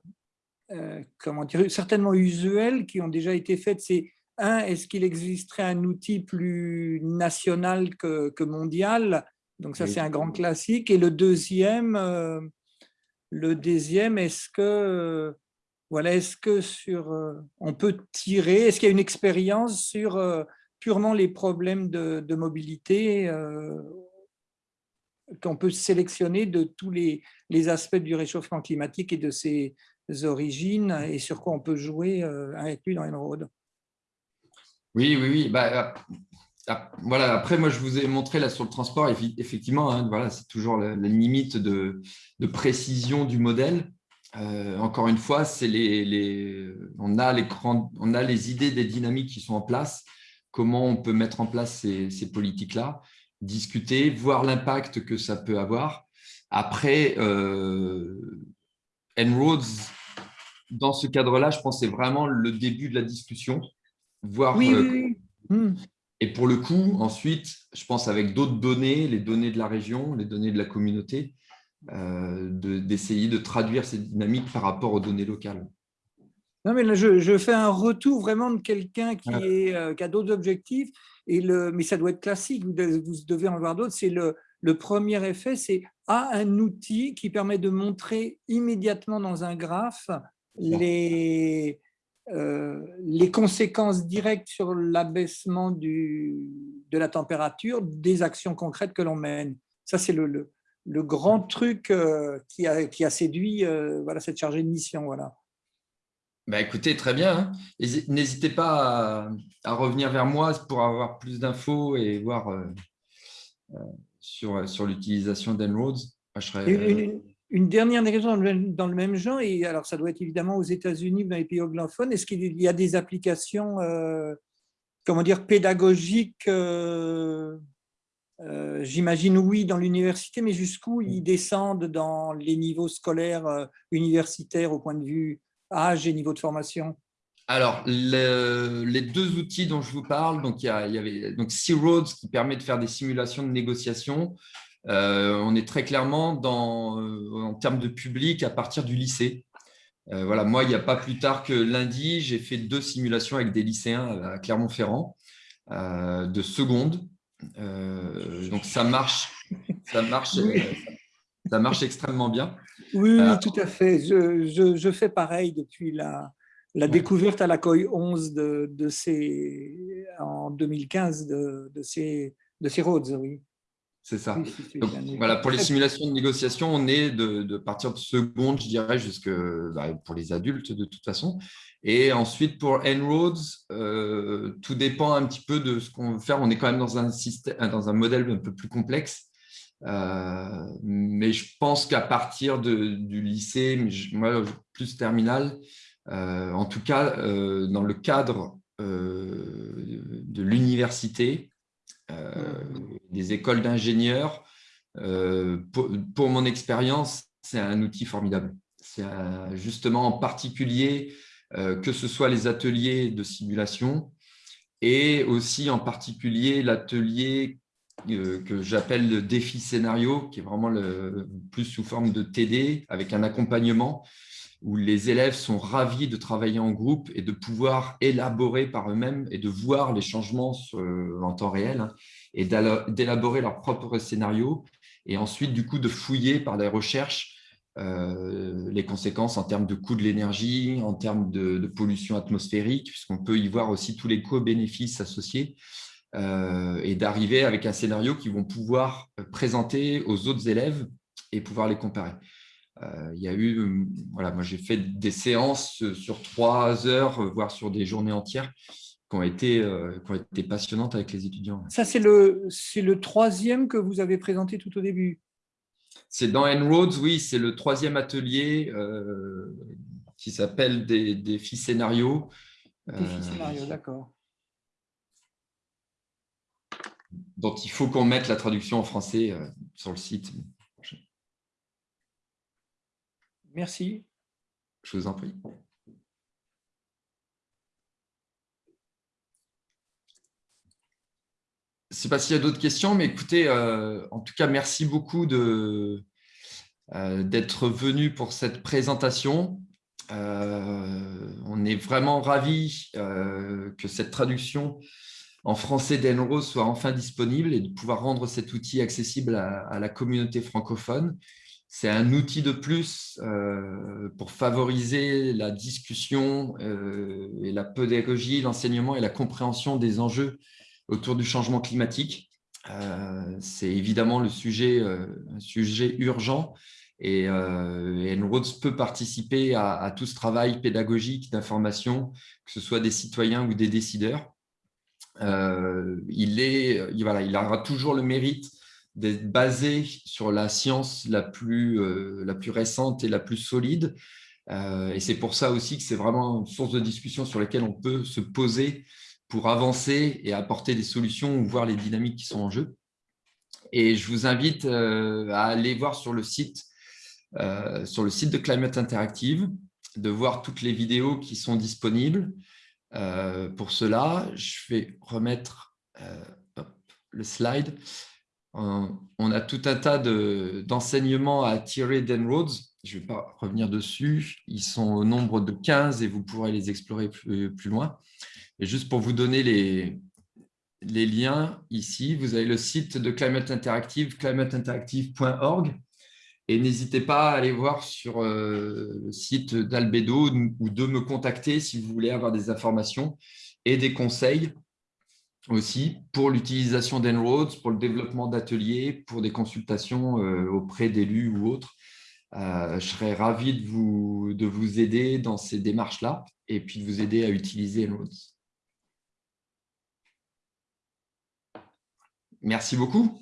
euh, comment dire, certainement usuelles qui ont déjà été faites. C'est un, est-ce qu'il existerait un outil plus national que, que mondial? Donc ça, c'est un grand classique. Et le deuxième, euh, le deuxième, est-ce que voilà, est-ce que sur, on peut tirer, est-ce qu'il y a une expérience sur purement les problèmes de, de mobilité qu'on peut sélectionner de tous les, les, aspects du réchauffement climatique et de ses origines et sur quoi on peut jouer euh, avec lui dans Enroad. Oui, oui, oui. Bah, ah, voilà. Après, moi, je vous ai montré là sur le transport, effectivement, hein, voilà, c'est toujours la, limite de, précision du modèle. Euh, encore une fois, les, les, on, a les idées des dynamiques qui sont en place, comment on peut mettre en place ces, ces politiques-là? Discuter, voir l'impact que ça peut avoir. Après, euh, En-ROADS, dans ce cadre-là, je pense que c'est vraiment le début de la discussion. Voir, oui, oui, hmm. Et pour le coup, ensuite, je pense avec d'autres données, les données de la région, les données de la communauté, euh, d'essayer de, traduire ces dynamiques par rapport aux données locales. Non, mais là, je, fais un retour vraiment de quelqu'un qui, euh, qui a d'autres objectifs et le, mais ça doit être classique, vous devez en voir d'autres. C'est le, le premier effet, c'est à un outil qui permet de montrer immédiatement dans un graphe les, euh, les conséquences directes sur l'abaissement de la température des actions concrètes que l'on mène. Ça, c'est le, le, le, grand truc euh, qui, a, qui a séduit euh, voilà, cette chargée de mission. Voilà. Bah, écoutez, très bien. Hein. N'hésitez pas à, revenir vers moi pour avoir plus d'infos et voir euh, euh, sur, sur l'utilisation d'Enroads. Une, une, dernière question dans le, même genre, et alors ça doit être évidemment aux États-Unis, dans les pays anglophones. Est-ce qu'il y a des applications, euh, comment dire, pédagogiques J'imagine oui dans l'université, mais jusqu'où ils descendent dans les niveaux scolaires universitaires au point de vue âge et niveau de formation? Alors, les deux outils dont je vous parle, donc il y, avait donc C-Roads qui permet de faire des simulations de négociation. Euh, on est très clairement dans, euh, en termes de public à partir du lycée. Euh, voilà, moi, il n'y a pas plus tard que lundi, j'ai fait deux simulations avec des lycéens à Clermont-Ferrand de seconde. donc ça marche, ça marche, ça marche extrêmement bien. Oui, tout à fait. Je, je, fais pareil depuis la, la découverte à la COI 11 de, de ces, en 2015 de, de, ces, de ces roads, oui. C'est ça. voilà, pour les simulations de négociation, on est de, de partir de seconde, je dirais, jusque bah, pour les adultes de toute façon. Et ensuite, pour En-ROADS, euh, tout dépend un petit peu de ce qu'on veut faire. On est quand même dans un, système, dans un modèle un peu plus complexe. Euh, mais je pense qu'à partir de, du lycée, moi, plus terminal, euh, en tout cas, euh, dans le cadre de l'université, des écoles d'ingénieurs, pour, pour, mon expérience, c'est un outil formidable. C'est justement en particulier que ce soit les ateliers de simulation et aussi en particulier l'atelier euh, que j'appelle le défi scénario, qui est vraiment le, plus sous forme de TD, avec un accompagnement. Où les élèves sont ravis de travailler en groupe et de pouvoir élaborer par eux-mêmes et de voir les changements en temps réel hein, et d'élaborer leurs propres scénarios et ensuite du coup de fouiller par des recherches euh, les conséquences en termes de coût de l'énergie, en termes de, pollution atmosphérique, puisqu'on peut y voir aussi tous les co-bénéfices associés, euh, et d'arriver avec un scénario qu'ils vont pouvoir présenter aux autres élèves et pouvoir les comparer. Euh, il y a eu, voilà, moi j'ai fait des séances sur trois heures, voire sur des journées entières, qui ont été, qui ont été passionnantes avec les étudiants. Ça, c'est le, le troisième que vous avez présenté tout au début? C'est dans En-ROADS, oui, c'est le troisième atelier euh, qui s'appelle des défis scénarios. Défis euh, scénarios, d'accord. Donc, il faut qu'on mette la traduction en français euh, sur le site. Merci. Je vous en prie. Je ne sais pas s'il y a d'autres questions, mais écoutez, euh, en tout cas, merci beaucoup euh, d'être venu pour cette présentation. Euh, on est vraiment ravis que cette traduction en français d'Enro soit enfin disponible et de pouvoir rendre cet outil accessible à, la communauté francophone. C'est un outil de plus pour favoriser la discussion et la pédagogie, l'enseignement et la compréhension des enjeux autour du changement climatique. Euh, c'est évidemment le sujet, euh, un sujet urgent et, euh, Enroads peut participer à, tout ce travail pédagogique d'information, que ce soit des citoyens ou des décideurs. il, est, il aura toujours le mérite d'être basé sur la science la plus, la plus récente et la plus solide. et c'est pour ça aussi que c'est vraiment une source de discussion sur laquelle on peut se poser pour avancer et apporter des solutions ou voir les dynamiques qui sont en jeu. Et je vous invite euh, à aller voir sur le site, euh, sur le site de Climate Interactive, de voir toutes les vidéos qui sont disponibles. Euh, pour cela, je vais remettre le slide. On a tout un tas d'enseignements à tirer d'Enroads. Je ne vais pas revenir dessus. Ils sont au nombre de 15 et vous pourrez les explorer plus, loin. Juste pour vous donner les, les liens ici, vous avez le site de Climate Interactive, climateinteractive.org. Et n'hésitez pas à aller voir sur euh, le site d'Albedo ou de me contacter si vous voulez avoir des informations et des conseils aussi pour l'utilisation d'Enroads, pour le développement d'ateliers, pour des consultations euh, auprès d'élus ou autres. Euh, je serais ravi de vous, de vous aider dans ces démarches-là et puis de vous aider à utiliser Enroads. Merci beaucoup.